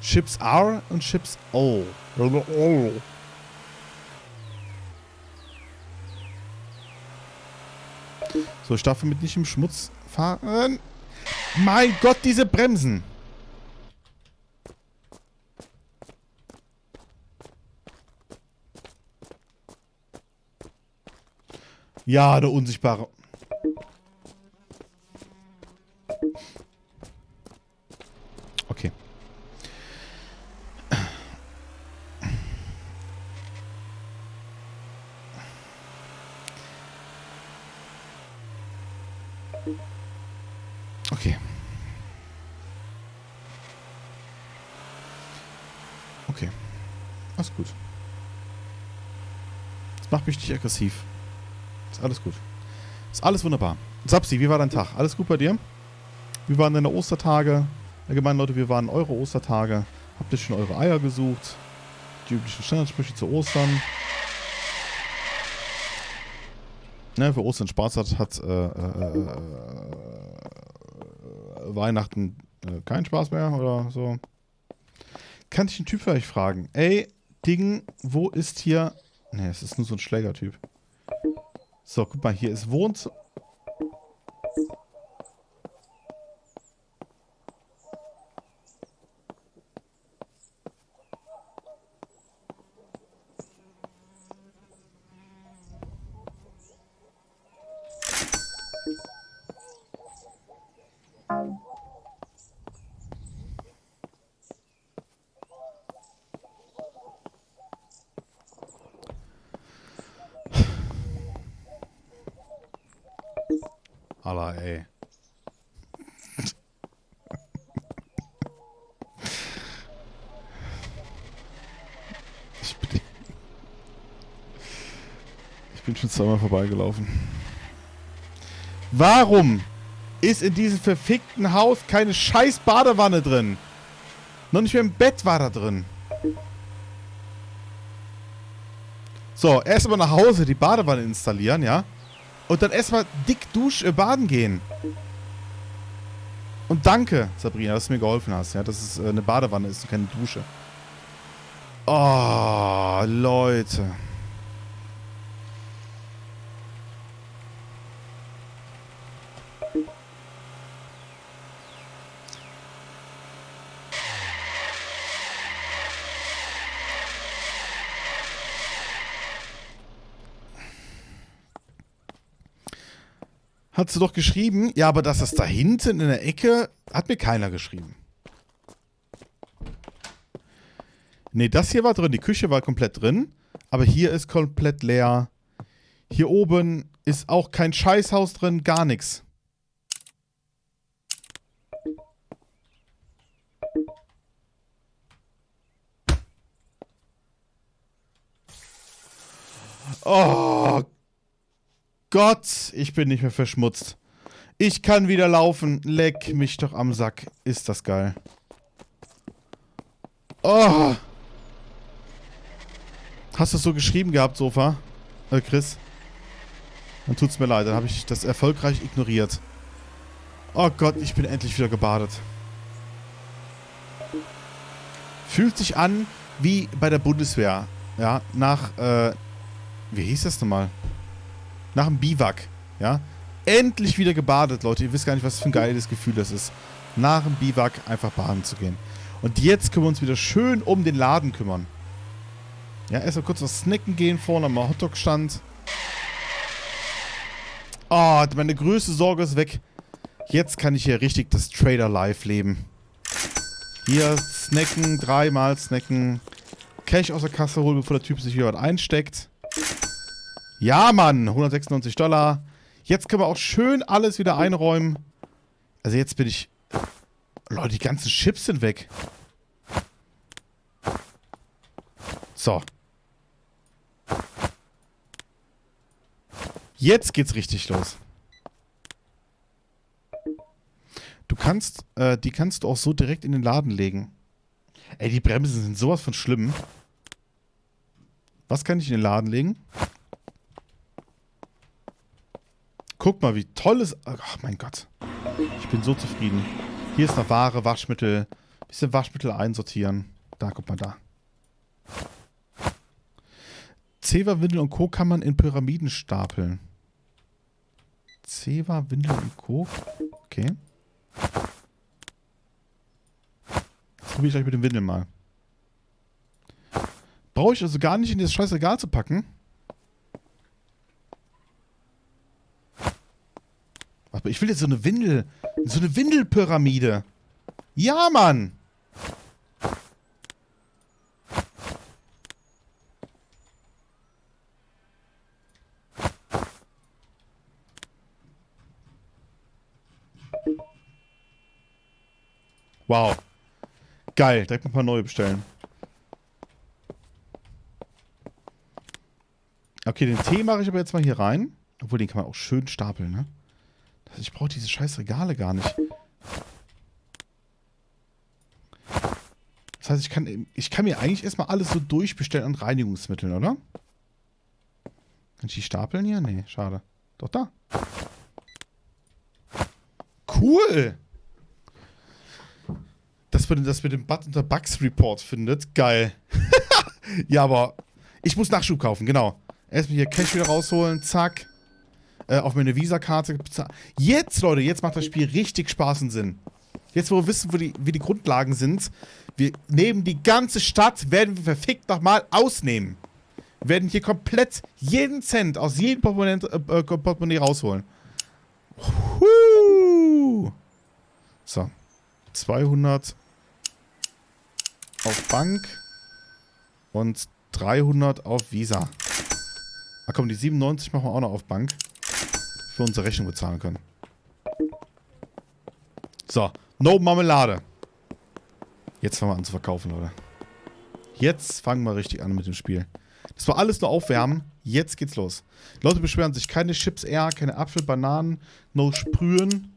Chips R und Chips O. So, ich darf damit nicht im Schmutz fahren. Mein Gott, diese Bremsen. Ja, der unsichtbare. Okay. Okay. Okay. Alles gut. Das macht mich nicht aggressiv. Ist alles gut. Ist alles wunderbar. Sapsi, wie war dein Tag? Alles gut bei dir? Wie waren deine Ostertage? Allgemein, Leute, wir waren eure Ostertage. Habt ihr schon eure Eier gesucht? Die üblichen Standardsprüche zu Ostern. Ne, wer Ostern Spaß hat, hat äh, äh, äh, Weihnachten äh, keinen Spaß mehr oder so. Kann ich einen Typ vielleicht fragen? Ey, Ding, wo ist hier... Ne, es ist nur so ein Schlägertyp. So, guck mal, hier ist Wohnzimmer. Alla, ey. Ich bin, ich bin schon zweimal vorbeigelaufen. Warum ist in diesem verfickten Haus keine scheiß Badewanne drin? Noch nicht mehr im Bett war da drin. So, erstmal nach Hause die Badewanne installieren, ja? Und dann erstmal dick dusch äh, baden gehen. Und danke, Sabrina, dass du mir geholfen hast, ja, dass es äh, eine Badewanne ist und keine Dusche. Oh, Leute. Hat sie doch geschrieben. Ja, aber dass das da hinten in der Ecke, hat mir keiner geschrieben. Nee, das hier war drin. Die Küche war komplett drin. Aber hier ist komplett leer. Hier oben ist auch kein Scheißhaus drin, gar nichts. Gott, ich bin nicht mehr verschmutzt. Ich kann wieder laufen. Leck mich doch am Sack. Ist das geil. Oh. Hast du es so geschrieben gehabt, Sofa? Äh, Chris? Dann tut's mir leid, dann habe ich das erfolgreich ignoriert. Oh Gott, ich bin endlich wieder gebadet. Fühlt sich an wie bei der Bundeswehr. Ja, nach, äh, wie hieß das nochmal? Nach dem Biwak, ja. Endlich wieder gebadet, Leute. Ihr wisst gar nicht, was für ein geiles Gefühl das ist. Nach dem Biwak einfach baden zu gehen. Und jetzt können wir uns wieder schön um den Laden kümmern. Ja, erstmal kurz was snacken gehen, vorne am Hotdog-Stand. Oh, meine größte Sorge ist weg. Jetzt kann ich hier richtig das Trader-Life leben. Hier snacken, dreimal snacken. Cash aus der Kasse holen, bevor der Typ sich wieder was einsteckt. Ja, Mann, 196 Dollar. Jetzt können wir auch schön alles wieder einräumen. Also jetzt bin ich... Leute, die ganzen Chips sind weg. So. Jetzt geht's richtig los. Du kannst, äh, die kannst du auch so direkt in den Laden legen. Ey, die Bremsen sind sowas von schlimm. Was kann ich in den Laden legen? Guck mal, wie toll es... Ach, mein Gott. Ich bin so zufrieden. Hier ist noch Ware, Waschmittel. Bisschen Waschmittel einsortieren. Da, guck mal da. Zewa, Windel und Co. kann man in Pyramiden stapeln. Zewa, Windel und Co. Okay. Das probiere ich gleich mit dem Windel mal. Brauche ich also gar nicht in das scheiß Regal zu packen? Aber ich will jetzt so eine Windel. So eine Windelpyramide. Ja, Mann! Wow. Geil, direkt ein paar neue bestellen. Okay, den Tee mache ich aber jetzt mal hier rein. Obwohl, den kann man auch schön stapeln, ne? Ich brauche diese scheiß Regale gar nicht. Das heißt, ich kann, ich kann mir eigentlich erstmal alles so durchbestellen an Reinigungsmitteln, oder? Kann ich die stapeln hier? Nee, schade. Doch da. Cool! Dass man das mit dem Button der Bugs Report findet. Geil. ja, aber ich muss Nachschub kaufen, genau. Erstmal hier Cash wieder rausholen, zack. Äh, auf meine Visa-Karte. Jetzt, Leute, jetzt macht das Spiel richtig Spaß und Sinn. Jetzt, wo wir wissen, wo die, wie die Grundlagen sind, wir nehmen die ganze Stadt, werden wir verfickt nochmal ausnehmen. Wir werden hier komplett jeden Cent aus jedem Portemonnaie, äh, Portemonnaie rausholen. Huh. So. 200 auf Bank und 300 auf Visa. Ach komm, die 97 machen wir auch noch auf Bank. Für unsere Rechnung bezahlen können. So, no Marmelade. Jetzt fangen wir an zu verkaufen, Leute. Jetzt fangen wir richtig an mit dem Spiel. Das war alles nur aufwärmen. Jetzt geht's los. Die Leute beschweren sich. Keine Chips R, keine Apfel, Bananen, no Sprühen.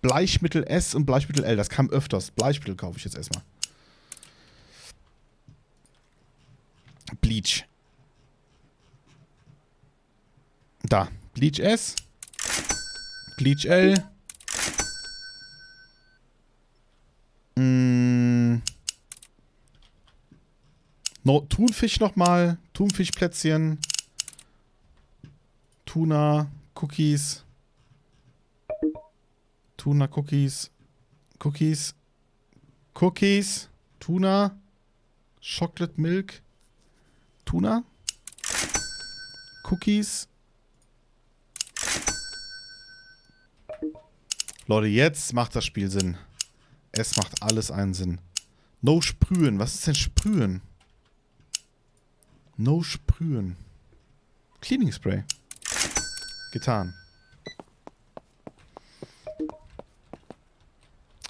Bleichmittel S und Bleichmittel L. Das kam öfters. Bleichmittel kaufe ich jetzt erstmal. Bleach. Da. Bleach S. Bleach L. Mm. No, Thunfisch nochmal. Thunfischplätzchen. Tuna. Cookies. Tuna Cookies. Cookies. Cookies. Tuna. Chocolate Milk. Tuna. Cookies. Leute, jetzt macht das Spiel Sinn. Es macht alles einen Sinn. No Sprühen. Was ist denn Sprühen? No Sprühen. Cleaning Spray. Getan.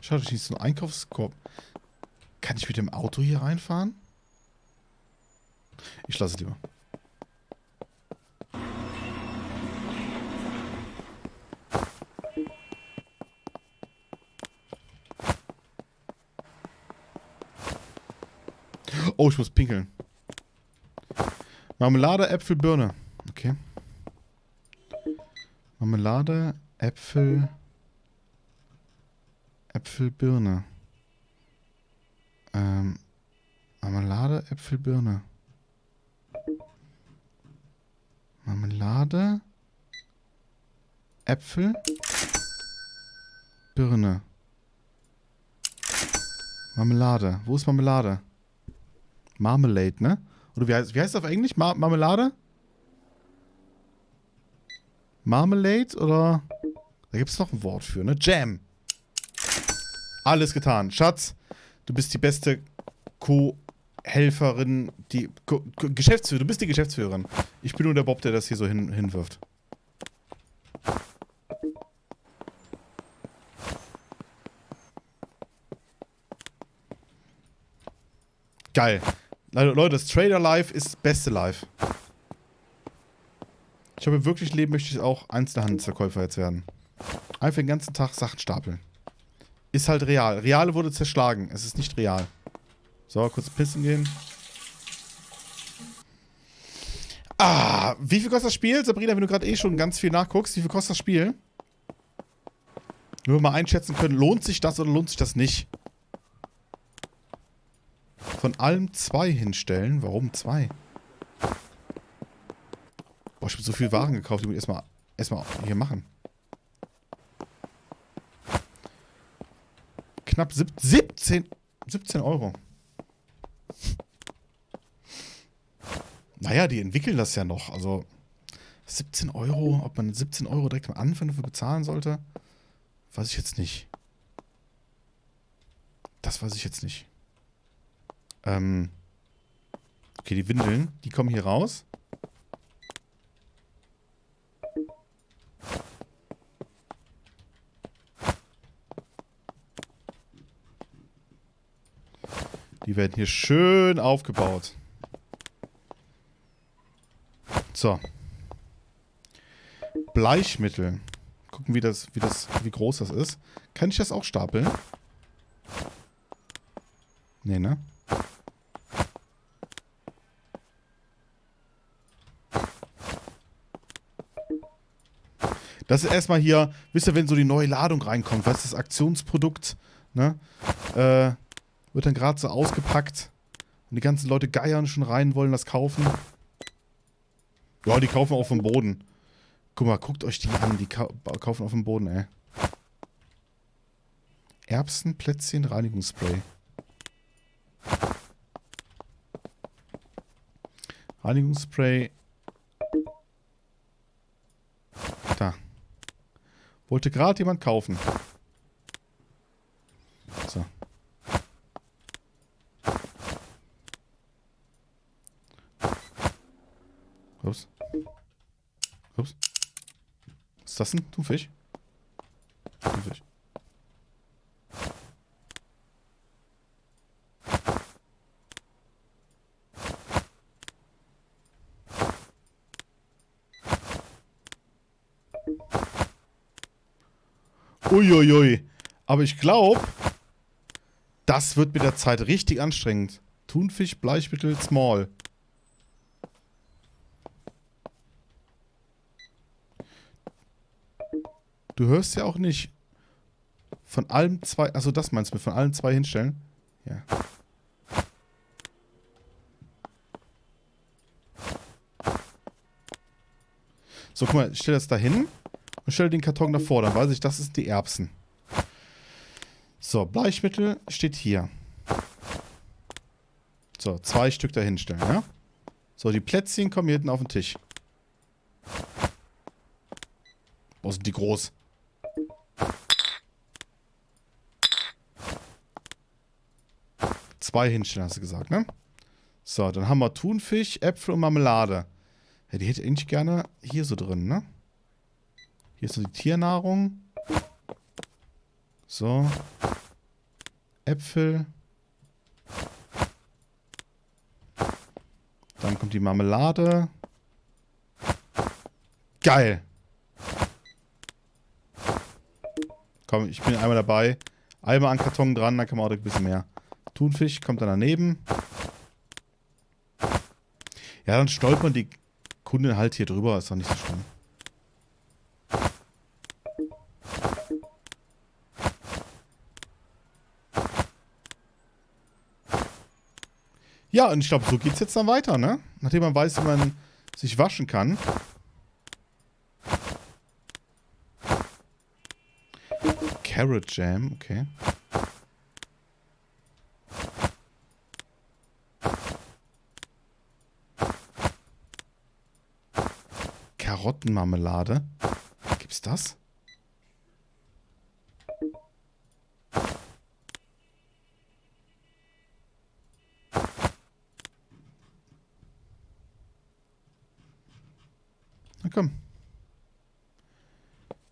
Schade, ich nicht so einen Einkaufskorb. Kann ich mit dem Auto hier reinfahren? Ich lasse es lieber. Oh, ich muss pinkeln. Marmelade, Äpfel, Birne. Okay. Marmelade, Äpfel, Äpfel, Birne. Ähm, Marmelade, Äpfel, Birne. Marmelade, Äpfel, Birne. Marmelade. Wo ist Marmelade? Marmalade, ne? Oder wie heißt, wie heißt das auf Englisch? Mar Marmelade? Marmalade oder? Da gibt es noch ein Wort für, ne? Jam. Alles getan. Schatz, du bist die beste Co-Helferin, die Co Geschäftsführerin. Du bist die Geschäftsführerin. Ich bin nur der Bob, der das hier so hin hinwirft. Geil. Leute, das Trader Life ist das beste Life. Ich habe wirklich Leben möchte ich auch Einzelhandelsverkäufer jetzt werden. Einfach den ganzen Tag Sachen stapeln. Ist halt real. Reale wurde zerschlagen. Es ist nicht real. So, kurz pissen gehen. Ah, wie viel kostet das Spiel? Sabrina, wenn du gerade eh schon ganz viel nachguckst, wie viel kostet das Spiel? Nur mal einschätzen können, lohnt sich das oder lohnt sich das nicht? Von allem zwei hinstellen. Warum zwei? Boah, ich habe so viel Waren gekauft, die muss ich erstmal erstmal hier machen. Knapp 17, 17 Euro. Naja, die entwickeln das ja noch. Also 17 Euro, ob man 17 Euro direkt am Anfang dafür bezahlen sollte, weiß ich jetzt nicht. Das weiß ich jetzt nicht. Ähm okay, die Windeln, die kommen hier raus. Die werden hier schön aufgebaut. So. Bleichmittel. Gucken, wie das, wie das, wie groß das ist. Kann ich das auch stapeln? Nee, ne? Das ist erstmal hier, wisst ihr, wenn so die neue Ladung reinkommt, was ist das Aktionsprodukt, ne? Äh, wird dann gerade so ausgepackt und die ganzen Leute geiern schon rein, wollen das kaufen. Ja, die kaufen auch vom Boden. Guck mal, guckt euch die an, die kau kaufen auf dem Boden, ey. Erbsenplätzchen Reinigungsspray. Reinigungsspray Wollte gerade jemand kaufen. So. Ups. Ups. Was ist das denn? Thunfisch? Thunfisch. Uiuiui. Aber ich glaube, das wird mit der Zeit richtig anstrengend. Thunfisch, Bleichmittel, Small. Du hörst ja auch nicht von allem zwei... Achso, das meinst du mit von allen zwei hinstellen? Ja. So, guck mal, ich stelle das da hin und stelle den Karton davor. Dann weiß ich, das ist die Erbsen. So, Bleichmittel steht hier. So, zwei Stück dahinstellen, ja? So, die Plätzchen kommen hier hinten auf den Tisch. Wo sind die groß? Zwei hinstellen, hast du gesagt, ne? So, dann haben wir Thunfisch, Äpfel und Marmelade. Ja, die hätte ich eigentlich gerne hier so drin, ne? Hier ist so die Tiernahrung. So. Äpfel. Dann kommt die Marmelade. Geil. Komm, ich bin einmal dabei. Einmal an Karton dran, dann kann man auch ein bisschen mehr. Thunfisch kommt dann daneben. Ja, dann stolpern die Kunden halt hier drüber, ist doch nicht so schlimm. Ja, und ich glaube, so geht es jetzt dann weiter, ne? Nachdem man weiß, wie man sich waschen kann. Carrot Jam, okay. Karottenmarmelade. Gibt's das? Na komm.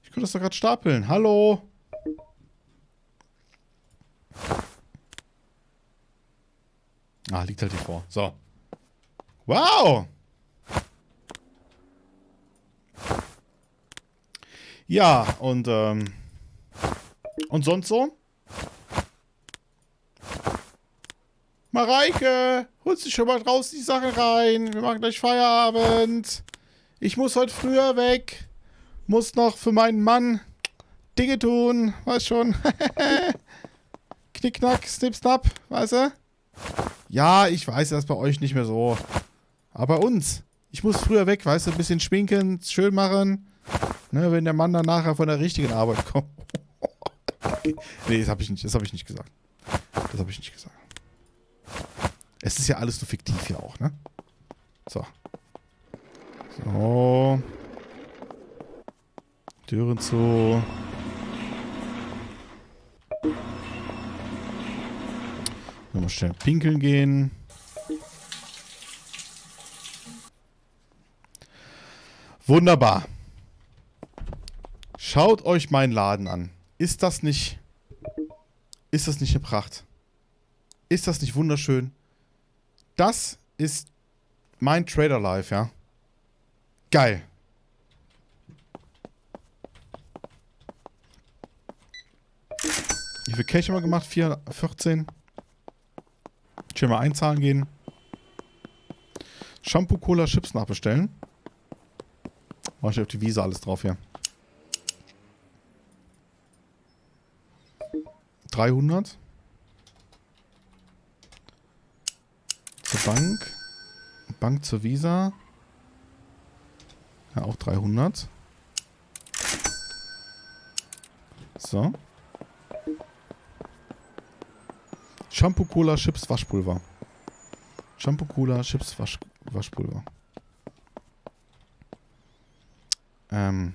Ich konnte das doch gerade stapeln. Hallo? Ah, liegt halt hier vor. So. Wow! Ja, und, ähm, und sonst so? Mareike, holst dich schon mal draußen die Sachen rein. Wir machen gleich Feierabend. Ich muss heute früher weg. Muss noch für meinen Mann Dinge tun. Weiß schon. Knickknack, snip, snap, weißt du? Ja, ich weiß das bei euch nicht mehr so. Aber bei uns. Ich muss früher weg, weißt du, ein bisschen schminken, schön machen. Ne, wenn der Mann dann nachher von der richtigen Arbeit kommt. nee, das habe ich nicht, habe ich nicht gesagt. Das habe ich nicht gesagt. Es ist ja alles nur fiktiv hier auch, ne? So. So. Türen zu. Nochmal schnell pinkeln gehen. Wunderbar. Schaut euch meinen Laden an. Ist das nicht... Ist das nicht eine Pracht? Ist das nicht wunderschön? Das ist mein Trader Life, ja. Geil. Viel Cash haben wir gemacht? 4, 14. Schön mal einzahlen gehen. Shampoo, Cola, Chips nachbestellen. Mach ich auf die Visa alles drauf hier. 300. Zur Bank. Bank zur Visa. Ja, auch 300. So. Shampoo, Cola, Chips, Waschpulver. Shampoo, Cola, Chips, Wasch, Waschpulver. Ähm,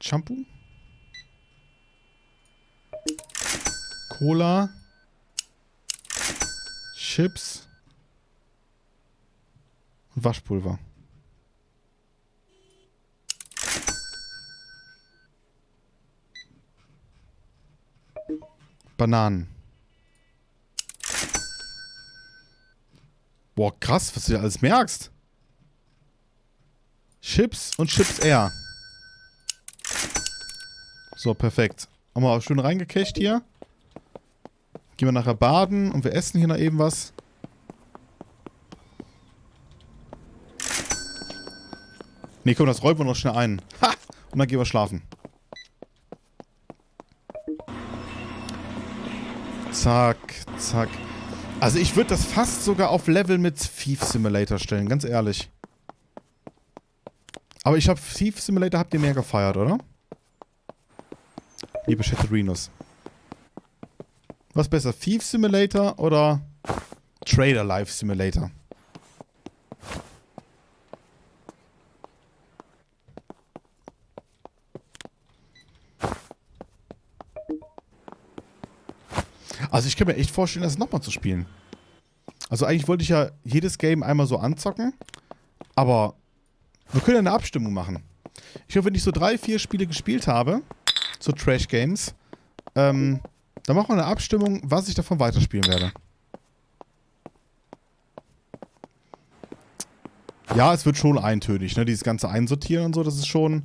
Shampoo? Cola. Chips. Und Waschpulver. Bananen. Boah, krass, was du dir alles merkst. Chips und Chips Air. So, perfekt. Haben wir auch schön reingecached hier. Gehen wir nachher baden und wir essen hier noch eben was. Ne, komm, das räumen wir noch schnell ein. Ha! Und dann gehen wir schlafen. Zack, zack. Also ich würde das fast sogar auf Level mit Thief Simulator stellen, ganz ehrlich. Aber ich habe Thief Simulator, habt ihr mehr gefeiert, oder? Liebe Chatterinus. Was besser, Thief Simulator oder Trader Life Simulator? Also ich kann mir echt vorstellen, das nochmal zu spielen. Also eigentlich wollte ich ja jedes Game einmal so anzocken, aber wir können ja eine Abstimmung machen. Ich hoffe, wenn ich so drei, vier Spiele gespielt habe, so Trash-Games, ähm, dann machen wir eine Abstimmung, was ich davon weiterspielen werde. Ja, es wird schon eintönig, ne? Dieses ganze Einsortieren und so, das ist schon,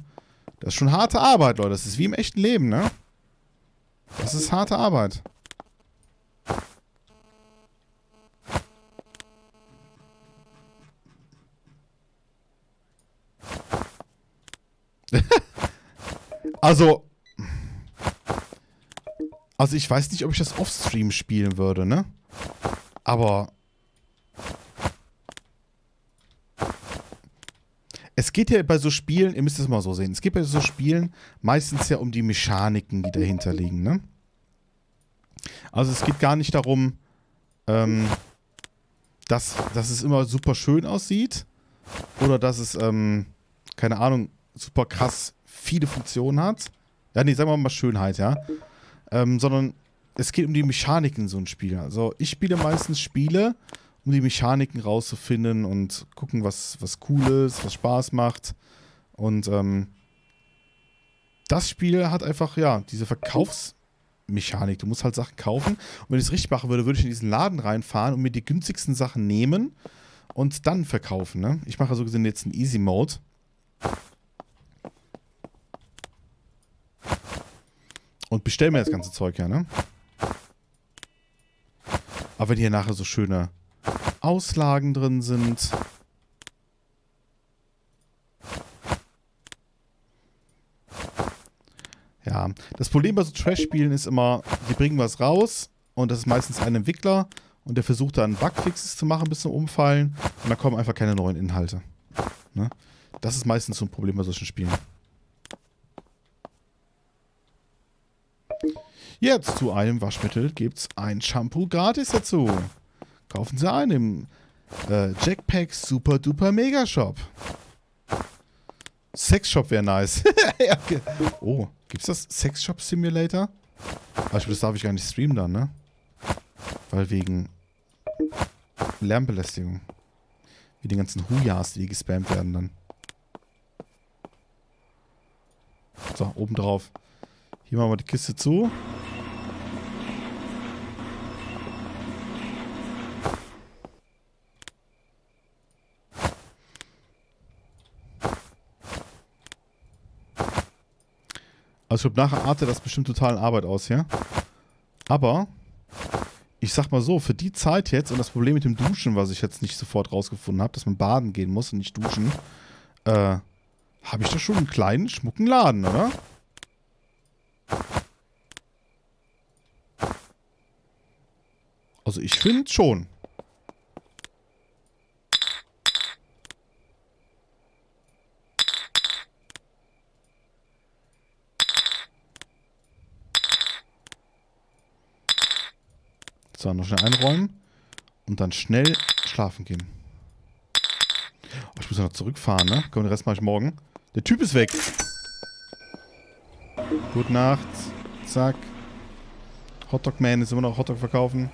das ist schon harte Arbeit, Leute. Das ist wie im echten Leben, ne? Das ist harte Arbeit. also. Also ich weiß nicht, ob ich das off-stream spielen würde, ne? Aber. Es geht ja bei so Spielen, ihr müsst es mal so sehen, es geht bei so Spielen meistens ja um die Mechaniken, die dahinter liegen, ne? Also es geht gar nicht darum, ähm, dass, dass es immer super schön aussieht oder dass es, ähm, keine Ahnung, super krass viele Funktionen hat. Ja, nee, sagen wir mal Schönheit, ja. Ähm, sondern es geht um die Mechaniken in so einem Spiel. Also ich spiele meistens Spiele, um die Mechaniken rauszufinden und gucken, was, was cool ist, was Spaß macht. Und ähm, das Spiel hat einfach, ja, diese Verkaufsmechanik. Du musst halt Sachen kaufen. Und wenn ich es richtig machen würde, würde ich in diesen Laden reinfahren und mir die günstigsten Sachen nehmen und dann verkaufen. Ne? Ich mache so gesehen jetzt einen Easy Mode. Und bestelle mir das ganze Zeug ja, ne? Aber wenn hier nachher so schöne Auslagen drin sind. Ja, das Problem bei so Trash-Spielen ist immer, die bringen was raus und das ist meistens ein Entwickler und der versucht dann Bugfixes zu machen bis zum Umfallen und dann kommen einfach keine neuen Inhalte. Ne? Das ist meistens so ein Problem bei solchen Spielen. Jetzt zu einem Waschmittel gibt es ein Shampoo gratis dazu. Kaufen Sie ein im äh, Jackpack Super Duper Mega Shop. Sexshop wäre nice. ja, okay. Oh, gibt's das Sexshop Simulator? Aber ich das darf ich gar nicht streamen dann, ne? Weil wegen Lärmbelästigung. Wie die ganzen Hujas, die gespammt werden dann. So, oben drauf. Hier machen wir die Kiste zu. Also ich glaube, nachher artet das bestimmt total Arbeit aus, ja? Aber, ich sag mal so, für die Zeit jetzt und das Problem mit dem Duschen, was ich jetzt nicht sofort rausgefunden habe, dass man baden gehen muss und nicht duschen, äh, habe ich da schon einen kleinen, schmucken Laden, oder? Also ich finde schon. So, noch schnell einräumen. Und dann schnell schlafen gehen. Oh, ich muss noch zurückfahren, ne? Komm, den Rest mache ich morgen. Der Typ ist weg. Gute Nacht. Zack. Hotdog Man ist immer noch Hotdog verkaufen.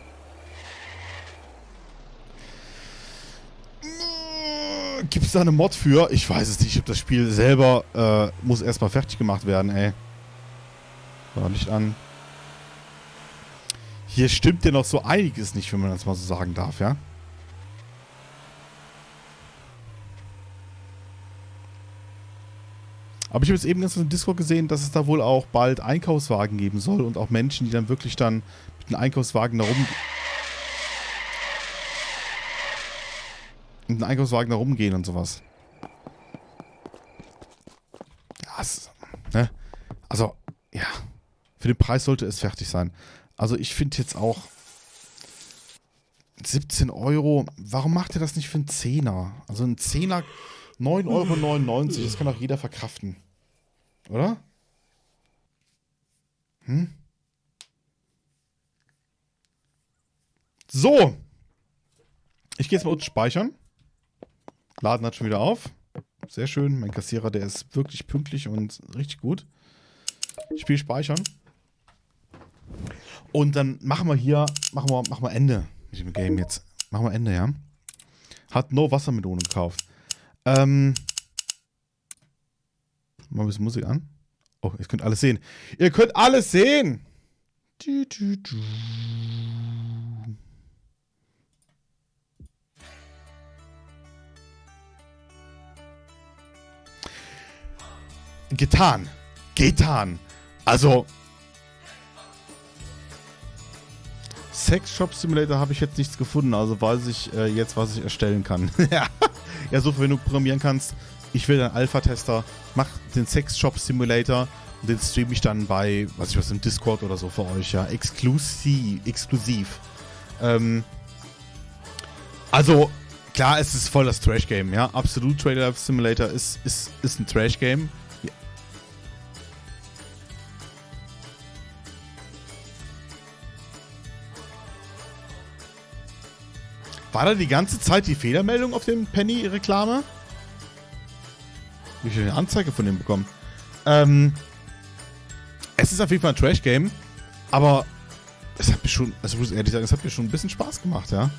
Gibt es da eine Mod für? Ich weiß es nicht. Ich habe das Spiel selber äh, muss erstmal fertig gemacht werden, ey. War nicht an. Hier stimmt ja noch so einiges nicht, wenn man das mal so sagen darf, ja? Aber ich habe jetzt eben ganz im Discord gesehen, dass es da wohl auch bald Einkaufswagen geben soll und auch Menschen, die dann wirklich dann mit einem Einkaufswagen da rum... mit einem Einkaufswagen da rumgehen und sowas. Ja, es, ne? Also, ja. Für den Preis sollte es fertig sein. Also ich finde jetzt auch 17 Euro, warum macht ihr das nicht für einen Zehner? Also ein Zehner, 9,99 Euro, das kann auch jeder verkraften. Oder? Hm? So. Ich gehe jetzt mal unten speichern. Laden hat schon wieder auf. Sehr schön. Mein Kassierer, der ist wirklich pünktlich und richtig gut. Spiel speichern. Und dann machen wir hier, machen wir, machen wir Ende mit dem Game jetzt. Machen wir Ende, ja. Hat No Wassermelone gekauft. Ähm. Mal ein bisschen Musik an. Oh, ihr könnt alles sehen. Ihr könnt alles sehen! Getan. Getan. Also, Sex Shop Simulator habe ich jetzt nichts gefunden, also weiß ich äh, jetzt, was ich erstellen kann. ja, ja, so wenn du programmieren kannst, ich will ein Alpha-Tester, mach den Sex-Shop-Simulator und den streame ich dann bei, was ich was, im Discord oder so für euch, ja, exklusiv, exklusiv. Ähm, also, klar, es ist voll das Trash-Game, ja, absolut Trailer Simulator ist, ist, ist ein Trash-Game. War da die ganze Zeit die Fehlermeldung auf dem Penny-Reklame? Wie ich eine Anzeige von dem bekommen? Ähm, es ist auf jeden Fall ein Trash-Game, aber es hat mir schon, also ich muss ehrlich sagen, es hat mir schon ein bisschen Spaß gemacht, ja.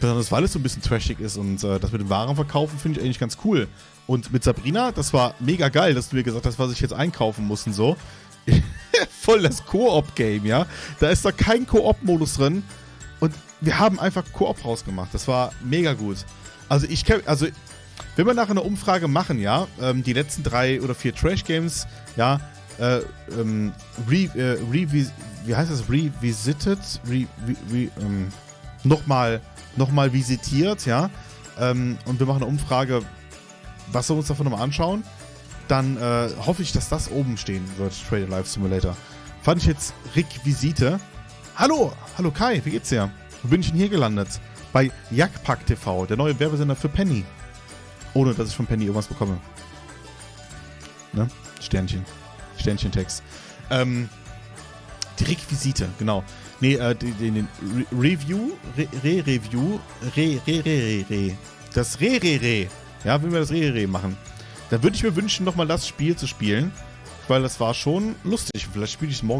Besonders weil es so ein bisschen trashig ist und äh, das mit dem Warenverkaufen finde ich eigentlich ganz cool. Und mit Sabrina, das war mega geil, dass du mir gesagt hast, was ich jetzt einkaufen muss und so. Voll das Koop-Game, ja. Da ist da kein Koop-Modus drin. Wir haben einfach Koop rausgemacht. Das war mega gut. Also ich also wenn wir nachher eine Umfrage machen, ja, ähm, die letzten drei oder vier Trash-Games, ja, äh, ähm, re, äh, re, wie heißt das? Revisited? Re, re, re, ähm, nochmal nochmal visitiert, ja, ähm, und wir machen eine Umfrage, was wir uns davon nochmal anschauen, dann äh, hoffe ich, dass das oben stehen wird, Trader Life Simulator. Fand ich jetzt Requisite. Hallo, hallo Kai, wie geht's dir? Wo bin ich denn hier gelandet? Bei Jagdpack TV, der neue Werbesender für Penny. Ohne, dass ich von Penny irgendwas bekomme. Ne? Sternchen. Sternchen-Text. Ähm, die Requisite, genau. Nee, äh, den, den Re Review, Re-Review, Re-Re-Re-Re. Das Re-Re-Re. Ja, wenn wir das Re-Re-Re machen. Da würde ich mir wünschen, nochmal das Spiel zu spielen. Weil das war schon lustig. Vielleicht spiele ich es morgen